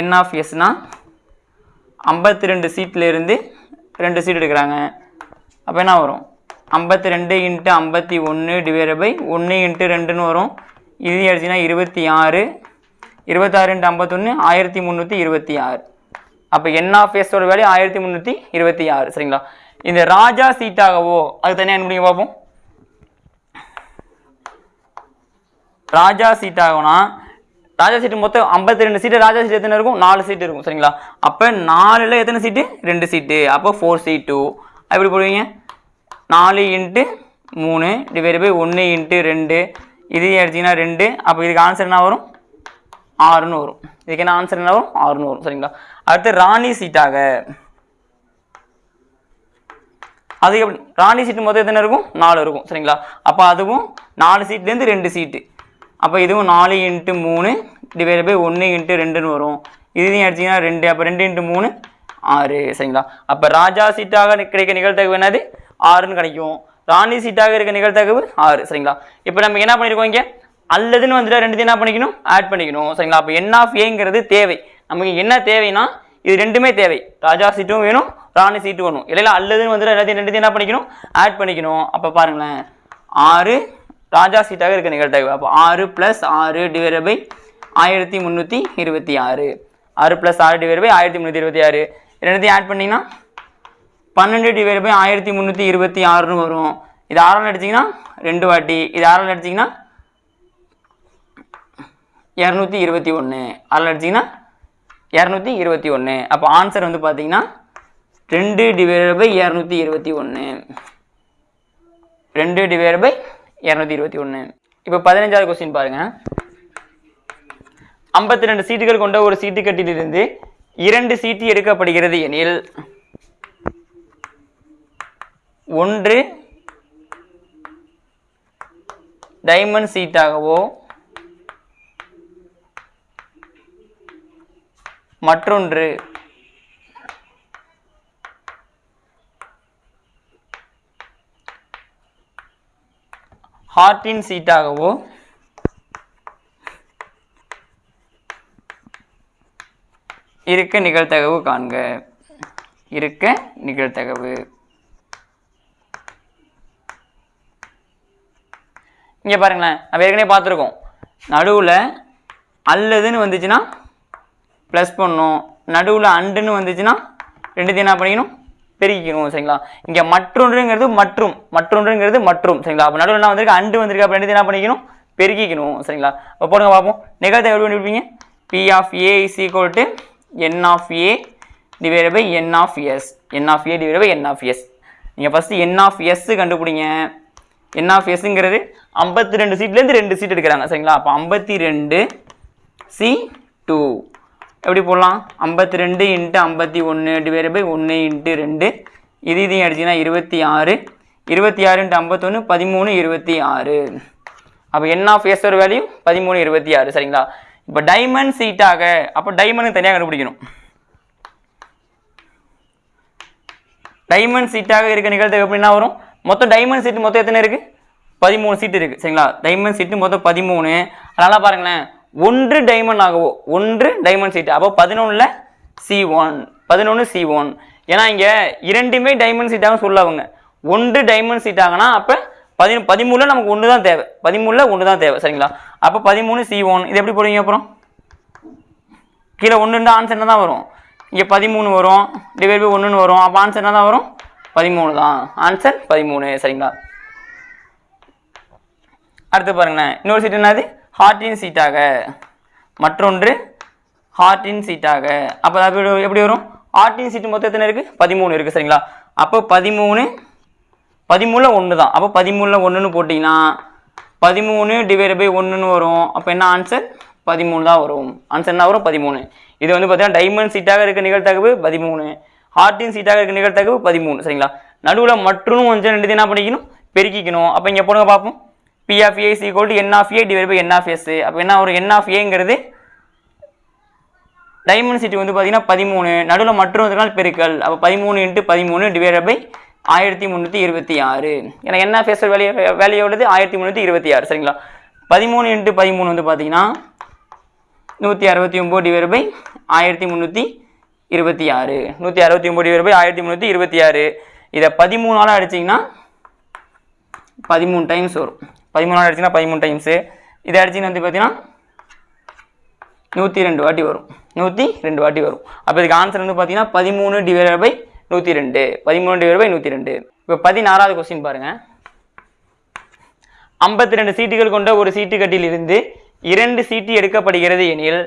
என் ஆஃப் எஸ்னா ஐம்பத்தி ரெண்டு சீட்லேருந்து ரெண்டு சீட் எடுக்கிறாங்க. அப்போ என்ன வரும்? ஐம்பத்தி ரெண்டு இன்ட்டு ஐம்பத்தி ஒன்று டிவைட் பை ஒன்று இன்ட்டு ரெண்டுன்னு வரும். இது அடிச்சுன்னா இருபத்தி ஆறு இருபத்தாறு இன்ட்டு ஐம்பத்தொன்று ஆயிரத்தி முந்நூற்றி இருபத்தி ஆறு. அப்போ என் ஆஃப் எஸோட வேல்யூ ஆயிரத்தி முந்நூற்றி இருபத்தி ஆறு சரிங்களா? இந்த ராஜா சீட்டாகவோ அது தனியாக என்ன முடியும் பார்ப்போம். ராஜா சீட்டாகனா ராஜா சீட்டு மொத்தம் ஐம்பத்தி ரெண்டு சீட்டு ராஜா சீட் எத்தனை இருக்கும்? நாலு சீட்டு இருக்கும் சரிங்களா? அப்போ நாலில் எத்தனை சீட்டு? ரெண்டு சீட்டு. அப்போ ஃபோர் சீட்டு எப்படி போடுவீங்க? நாலு இன்ட்டு மூணு டிவைடு பை ஒன்று இன்ட்டு ரெண்டு. இது எடுத்திங்கன்னா ரெண்டு. அப்போ இதுக்கு ஆன்சர் என்ன வரும்? ஆறுன்னு வரும். இதுக்கு என்ன ஆன்சர் என்ன வரும்? ஆறுன்னு வரும் சரிங்களா? அடுத்து ராணி சீட்டாக. அது எப்படி ராணி சீட்டு மொத்தம் எத்தனை இருக்கும்? நாலு இருக்கும் சரிங்களா? அப்போ அதுவும் நாலு சீட்லேருந்து ரெண்டு சீட்டு. அப்போ இதுவும் நாலு இன்ட்டு மூணு டிவைட் பை ஒன்று இன்ட்டு ரெண்டுன்னு வரும். இதையும் அடிச்சிங்கன்னா ரெண்டு அப்போ ரெண்டு இன்ட்டு மூணு ஆறு சரிங்களா? அப்போ ராஜா சீட்டாக கிடைக்க நிகழ்த்தகவு என்னது? ஆறுன்னு கிடைக்கும். ராணி சீட்டாக இருக்க நிகழ்த்தகவு ஆறு சரிங்களா? இப்போ நம்ம என்ன பண்ணியிருக்கோம் இங்கே? அல்லதுன்னு வந்துட்டு ரெண்டுத்தையும் என்ன பண்ணிக்கணும்? ஆட் பண்ணிக்கணும் சரிங்களா? அப்போ என் ஆஃப் ஏங்கிறது தேவை. நமக்கு என்ன தேவைன்னா இது ரெண்டுமே தேவை. ராஜா சீட்டும் வேணும் ராணி சீட்டும் வேணும். இல்லைல்ல அல்லதுன்னு வந்துட்டு எல்லாத்தையும் ரெண்டுத்தையும் என்ன பண்ணிக்கணும்? ஆட் பண்ணிக்கணும். அப்போ பாருங்களேன். ஆறு ராஜா சீட்டாக இருக்க நிகழ்தகவு. அப்போ ஆறு ப்ளஸ் ஆறு டிவைட் பை ஆயிரத்தி முந்நூற்றி இருபத்தி ஆறு. ஆறு ப்ளஸ் ஆறு டிவைட் பை ஆயிரத்தி முந்நூற்றி இருபத்தி ஆறு. ரெண்டுத்தையும் ஆட் பண்ணிங்கன்னா பன்னெண்டு டிவைட் பை ஆயிரத்தி முந்நூற்றி இருபத்தி ஆறுன்னு வரும். இது ஆறால் அடிச்சிங்கன்னா ரெண்டு வாட்டி. இது ஆறால் அடிச்சிங்கன்னா இரநூத்தி இருபத்தி ஒன்று ஆறில் அடிச்சிங்கன்னா இரநூத்தி இருபத்தி ஒன்று அப்போ ஆன்சர் வந்து பார்த்தீங்கன்னா ரெண்டு டிவைட் பை இரநூத்தி இருபத்தி ஒன்று ரெண்டு டிவைட் பை இரநூத்தி இருபத்தி ஒன்று இப்போ பதினஞ்சாவது கொஸ்டின் பாருங்கள் ஐம்பத்தி ரெண்டு சீட்டுகள் கொண்ட ஒரு சீட்டு கட்டிலிருந்து இரண்டு சீட்டு எடுக்கப்படுகிறது எனில் ஒன்று டைமண்ட் சீட்டாகவோ மற்றொன்று. ஹார்ட்டின் சீட்டாகவோ இருக்க நிகழ்த்தகவு காண்க. இருக்க நிகழ்த்தகவு இங்கே பாருங்களேன் நம்ம ஏற்கனவே பார்த்துருக்கோம். நடுவில் அல்லதுன்னு வந்துச்சுன்னா ப்ளஸ் பண்ணணும். நடுவில் அண்டுன்னு வந்துச்சுன்னா ரெண்டுத்தையும் என்ன பண்ணிக்கணும்? பெருக்கிக்கணும் சரிங்களா? இங்கே மற்றொன்றுங்கிறது மற்றும் மற்றொன்றுங்கிறது மற்றும் சரிங்களா? அப்போ நடுவில் என்ன வந்திருக்கு? அண்டு வந்திருக்கு. அப்போ ரெண்டுத்தையும் என்ன பண்ணிக்கணும்? பெருக்கிக்கணும் சரிங்களா? அப்போ போடுங்க பார்ப்போம். நிகழ்த்தை எப்படி பண்ணிருப்பீங்க P of A is equal to n of A divide by n of S n of A divide by n of S நீங்கள் ஃபஸ்ட்டு என் ஆஃப் எஸ் கண்டுபிடிங்க. என் ஆஃப் எஸ்ங்கிறது ஐம்பத்தி ரெண்டு சீட்லேருந்து ரெண்டு சீட் எடுக்கிறாங்க சரிங்களா? அப்போ ஐம்பத்தி ரெண்டு சி டூ எப்படி போடலாம்? ஐம்பத்தி ரெண்டு இன்ட்டு ஐம்பத்தி ஒன்று டிவைட் பை ஒன்று இன்ட்டு ரெண்டு. இது இதையும் அடிச்சிங்கன்னா இருபத்தி ஆறு. இருபத்தி ஆறு இன்ட்டு ஐம்பத்தொன்று பதிமூணு இருபத்தி ஆறு. அப்போ என் ஆஃப் எஸ் ஒரு வேல்யூ பதிமூணு இருபத்தி ஆறு. சரிங்களா? இப்போ டைமண்ட் சீட்டாக அப்போ டைமண்ட் தனியாக கண்டுபிடிக்கணும். டைமண்ட் சீட்டாக இருக்க நிகழ்த்து எப்படின்னா வரும்? மொத்தம் டைமண்ட் சீட்டு மொத்தம் எத்தனை இருக்குது பதிமூணு சீட்டு இருக்குது சரிங்களா? டைமண்ட் சீட்டு மொத்தம் பதிமூணு. அதனால் பாருங்களேன். ஒன்று டைமண்ட் ஆகவோ ஒன்று டைமண்ட் சீட்டு அப்போ பதினொன்றில் சி ஒன் பதினொன்று சி ஒன் ஏன்னா இங்கே இரண்டுமே டைமண்ட் சீட்டாக சொல்ல அவங்க. ஒன்று டைமண்ட் சீட் அப்போ பதி பதிமூணில் நமக்கு ஒன்று தான் தேவை. பதிமூணில் ஒன்று தான் தேவை சரிங்களா? அப்போ பதிமூணு சி ஒன் இது எப்படி போடுவீங்க அப்புறம்? கீழே ஒன்றுன்ற ஆன்சர் என்ன தான் வரும்? இங்கே பதிமூணு வரும் டிவைட் பை ஒன்றுன்னு வரும். அப்போ ஆன்சர் என்ன தான் வரும்? பதிமூணு தான். ஆன்சர் பதிமூணு சரிங்களா? அடுத்து பாருங்களேன். இன்னொரு சீட் என்னது? ஹார்ட்டின் சீட்டாக மற்றொன்று ஹார்ட்டின் சீட்டாக அப்போ அது எப்படி வரும்? ஹார்ட்டின் சீட்டு மொத்தம் எத்தனை இருக்குது பதிமூணு இருக்குது சரிங்களா? அப்போ பதிமூணு பதிமூணில் ஒன்று தான் அப்போ பதிமூணில் ஒன்றுன்னு போட்டிங்கன்னா பதிமூணு டிவைட் பை ஒன்றுன்னு வரும். அப்போ என்ன ஆன்சர் பதிமூணு தான் வரும். ஆன்சர் என்ன வரும்? பதிமூணு. இது வந்து பார்த்தீங்கன்னா டைமண்ட் சீட்டாக இருக்க நிகழ்த்தகவு பதிமூணு. ஹார்ட்டின் சீட்டாக இருக்க நிகழ்த்தகவு பதிமூணு சரிங்களா? நடுவில் மற்றும் கொஞ்சம் ரெண்டு என்ன பண்ணிக்கணும்? பெருக்கிக்கணும். அப்போ இங்கே போடுங்க பார்ப்போம். P of A equal to n of A divide by n of S அப்போ என்ன ஒரு என் ஆஃப் ஏங்கிறது டைமென்சிட்டி வந்து பார்த்தீங்கன்னா பதிமூணு. நடுவில் மற்றொரு நாள் பெருக்கல். அப்போ பதிமூணு இன்ட்டு பதிமூணு டிவைட் பை ஆயிரத்தி முந்நூற்றி இருபத்தி ஆறு. ஏன்னா என்ன ஃபேஸர் வேல்யூ வேல்யூ எவ்வளவு ஆயிரத்தி முந்நூற்றி இருபத்தி ஆறு. சரிங்களா? பதிமூணு இன்ட்டு பதிமூணு வந்து பார்த்தீங்கன்னா நூற்றி அறுபத்தி ஒம்பது டிவைட் பை ஆயிரத்தி முந்நூற்றி இருபத்தி ஆறு. நூற்றி அறுபத்தி ஒம்பது டிவைட் பை ஆயிரத்தி முந்நூற்றி இருபத்தி ஆறு. இதை பதிமூணால் அடிச்சிங்கன்னா பதிமூணு டைம்ஸ் வரும். பதிமூணால் அடிச்சுன்னா பதிமூணு டைம்ஸு இதை அடிச்சுன்னு வந்து பார்த்தீங்கன்னா நூற்றி ரெண்டு வாட்டி வரும். நூற்றி ரெண்டு வாட்டி வரும். அப்போ இதுக்கு ஆன்சர் வந்து பார்த்தீங்கன்னா பதிமூணு டிவைட் பை நூற்றி ரெண்டு பதிமூணு டிவைட் பை நூற்றி ரெண்டு இப்போ பதினாறாவது கொஸ்டின் பாருங்கள் ஐம்பத்தி ரெண்டு சீட்டுகள் கொண்ட ஒரு சீட்டு இருந்து இரண்டு சீட்டு எடுக்கப்படுகிறது எனில்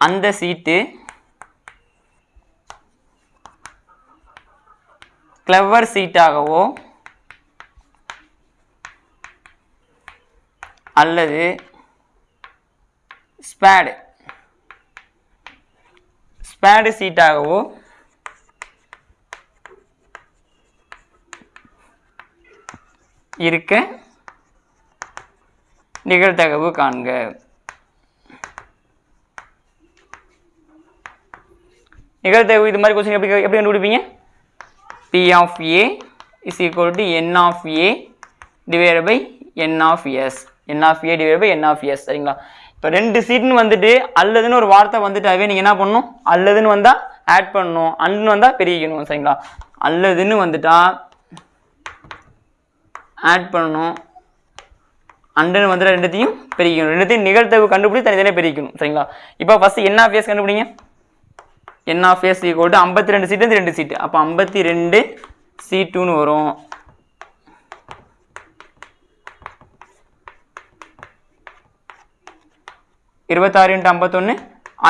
அந்த சீட்டு கிளவர் சீட்டாகவோ அல்லது ஸ்பேடு. ஸ்பேடு சீட்டாகவோ இருக்க நிகழ்தகவு காண்க. நிகழ்தகவு இது மாதிரி கொஸ்டின் எப்படி எப்படி கண்டுபிடிப்பீங்க? P of A is equal to n of A divide by n of S n of A divide by n of S சரிங்களா? இப்போ ரெண்டு சீட்னு வந்துட்டு அல்லதுன்னு ஒரு வார்த்தை வந்துட்டாவே நீங்கள் என்ன பண்ணணும்? அல்லதுன்னு வந்தால் ஆட் பண்ணணும். அண்டுன்னு வந்தால் பெருகிக்கணும் சரிங்களா? அல்லதுன்னு வந்துட்டா ஆட் பண்ணணும். அண்டுன்னு வந்துட்டு ரெண்டுத்தையும் பிரிக்கணும். ரெண்டுத்தையும் நிகழ்த்தவு கண்டுபிடிச்சி தனித்தனியாக பிரிக்கணும் சரிங்களா? இப்போ ஃபஸ்ட்டு என்ன ஃபேஸ் கண்டுபிடிங்க. N of S equal to ஐம்பத்தி ரெண்டு சீட்டு ரெண்டு சீட்டு அப்போ ஐம்பத்தி ரெண்டு சீட்டுன்னு வரும். இருபத்தாறு இன்ட்டு ஐம்பத்தொன்று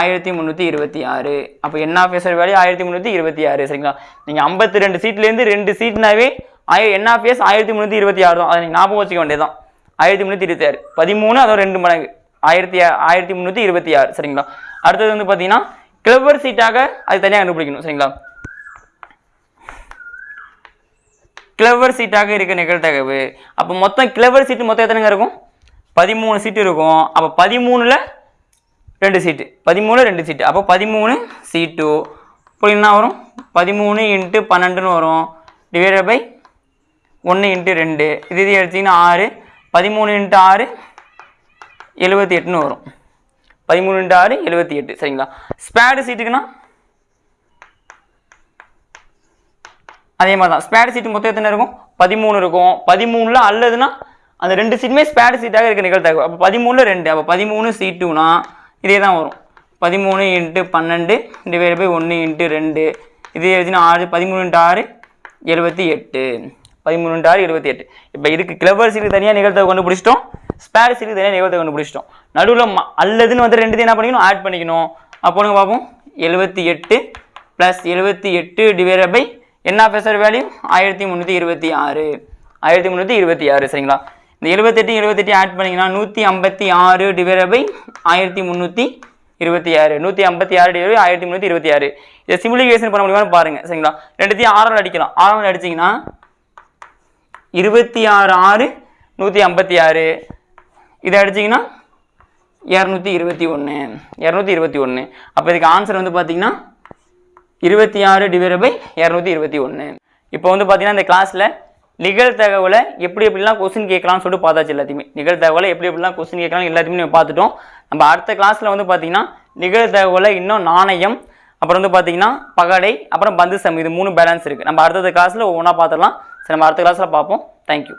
ஆயிரத்தி முந்நூற்றி இருபத்தி ஆறு. அப்போ என்ன ஆஃபீஸர் வேல்யூ ஆயிரத்தி முந்நூற்றி இருபத்தி ஆறு சரிங்களா? நீங்கள் ஐம்பத்தி ரெண்டு சீட்லேருந்து ரெண்டு சீட்னாவே ஆய என்ஆஃபிஎஸ் ஆயிரத்தி முந்நூற்றி இருபத்தி ஆறு தான். அதை நீங்கள் ஞாபகம் வச்சுக்க வேண்டியதான் ஆயிரத்தி முந்நூற்றி இருபத்தி ஆறு. பதிமூணு அதோட ரெண்டு மடங்கு. ஆயிரத்தி ஆயிரத்தி முந்நூற்றி இருபத்தி ஆறு சரிங்களா? அடுத்தது வந்து பார்த்தீங்கன்னா கிளவர் சீட்டாக அது தனியாக கண்டுபிடிக்கணும் சரிங்களா? கிளவர் சீட்டாக இருக்க நிகழ்த்தகவு அப்போ மொத்தம் கிளவர் சீட்டு மொத்தம் எத்தனைங்க இருக்கும்? பதிமூணு சீட்டு இருக்கும். அப்போ பதிமூணில் ரெண்டு சீட்டு பதிமூணு ரெண்டு சீட்டு அப்போ பதிமூணு சீட்டு இப்போ என்ன வரும்? பதிமூணு இன்ட்டு பன்னெண்டுன்னு வரும். டிவைடட் பை ஒன்று இன்ட்டு ரெண்டு. இது இது எடுத்தீங்கன்னா ஆறு. பதிமூணு இன்ட்டு ஆறு எழுபத்தி எட்டுன்னு வரும். பதிமூணு இன்ட்டு ஆறு எழுபத்தி எட்டு. சரிங்களா? ஸ்பேடு சீட்டுக்குன்னா அதே மாதிரி தான். ஸ்பேடு சீட்டு மொத்தம் எத்தனை இருக்கும்? பதிமூணு இருக்கும். பதிமூணில் அல்லதுன்னா அந்த ரெண்டு சீட்டுமே ஸ்பேடு சீட்டாக இருக்க நிகழ்த்தாகும் அப்போ பதிமூணில் ரெண்டு. அப்போ பதிமூணு சீட்டுனா இதே தான் வரும். பதிமூணு இன்ட்டு பன்னெண்டு டிவைட் பை ஒன்று இன்ட்டு ரெண்டு. இது எழுதினா ஆறு பதிமூணு இன்ட்டு ஆறு எழுபத்தி எட்டு. பதிமூணு ஆறு எழுபத்தி எட்டு. இப்போ இதுக்கு கிளவர் சீட்டுக்கு தனியாக நிகழ்த்தவை கண்டுபிடிச்சிட்டோம். ஸ்பேர் சீட்டுக்கு தனியாக நிகழ்த்தவை கண்டுபிடிச்சிட்டோம். நடுவில் ம அல்லதுன்னு வந்து ரெண்டு என்ன பண்ணிக்கணும்? ஆட் பண்ணிக்கணும். அப்போனுங்க பார்ப்போம்? எழுபத்தி எட்டு ப்ளஸ் எழுபத்தி எட்டு டிவைட் பை என்ன பேசுகிற வேல்யூ ஆயிரத்தி முந்நூற்றி இருபத்தி ஆறு. ஆயிரத்தி முந்நூற்றி இருபத்தி ஆறு சரிங்களா? இந்த எழுபத்தெட்டு எழுபத்தெட்டு ஆட் பண்ணிங்கன்னா நூற்றி ஐம்பத்தி ஆறு டிவைட் பை ஆயிரத்தி முந்நூற்றி இருபத்தி ஆறு. நூற்றி ஐம்பத்தி ஆறு டிவைட் ஆயிரத்தி முந்நூற்றி இருபத்தி ஆறு. இதை சிமுலிகேஷன் பண்ண முடியுமான்னு பாருங்கள் சரிங்களா? ரெண்டுத்தையும் ஆறால் அடிக்கலாம். ஆறால் அடிச்சிங்கன்னா இருபத்தி ஆறு ஆறு நூற்றி ஐம்பத்தி ஆறு. இதை அடிச்சிங்கன்னா இரநூத்தி இருபத்தி ஒன்று இரநூத்தி இருபத்தி ஒன்று. அப்போ இதுக்கு ஆன்சர் வந்து பார்த்தீங்கன்னா இருபத்தி ஆறு டிவைட் பை இரநூத்தி இருபத்தி ஒன்று. இப்போ வந்து பார்த்தீங்கன்னா இந்த கிளாஸில் நிகழ்தகவில் எப்படி எப்படிலாம் கொஸ்டின் கேட்கலாம்னு சொல்லிட்டு பார்த்தாச்சு எல்லாத்தையுமே. நிகழ்தகவில் எப்படி எப்படிலாம் கொஸ்டின் கேட்கலாம் எல்லாத்தையுமே நம்ம பார்த்துட்டோம். நம்ம அடுத்த கிளாஸில் வந்து பார்த்தீங்கன்னா நிகழ்தகவில் இன்னும் நாணயம் அப்புறம் வந்து பார்த்தீங்கன்னா பகடை அப்புறம் பந்து சம் இது மூணு பேலன்ஸ் இருக்குது நம்ம அடுத்த கிளாஸில் ஒவ்வொன்றா பார்த்துடலாம். சரி நம்ம அடுத்த கிளாஸில் பார்ப்போம். தேங்க்யூ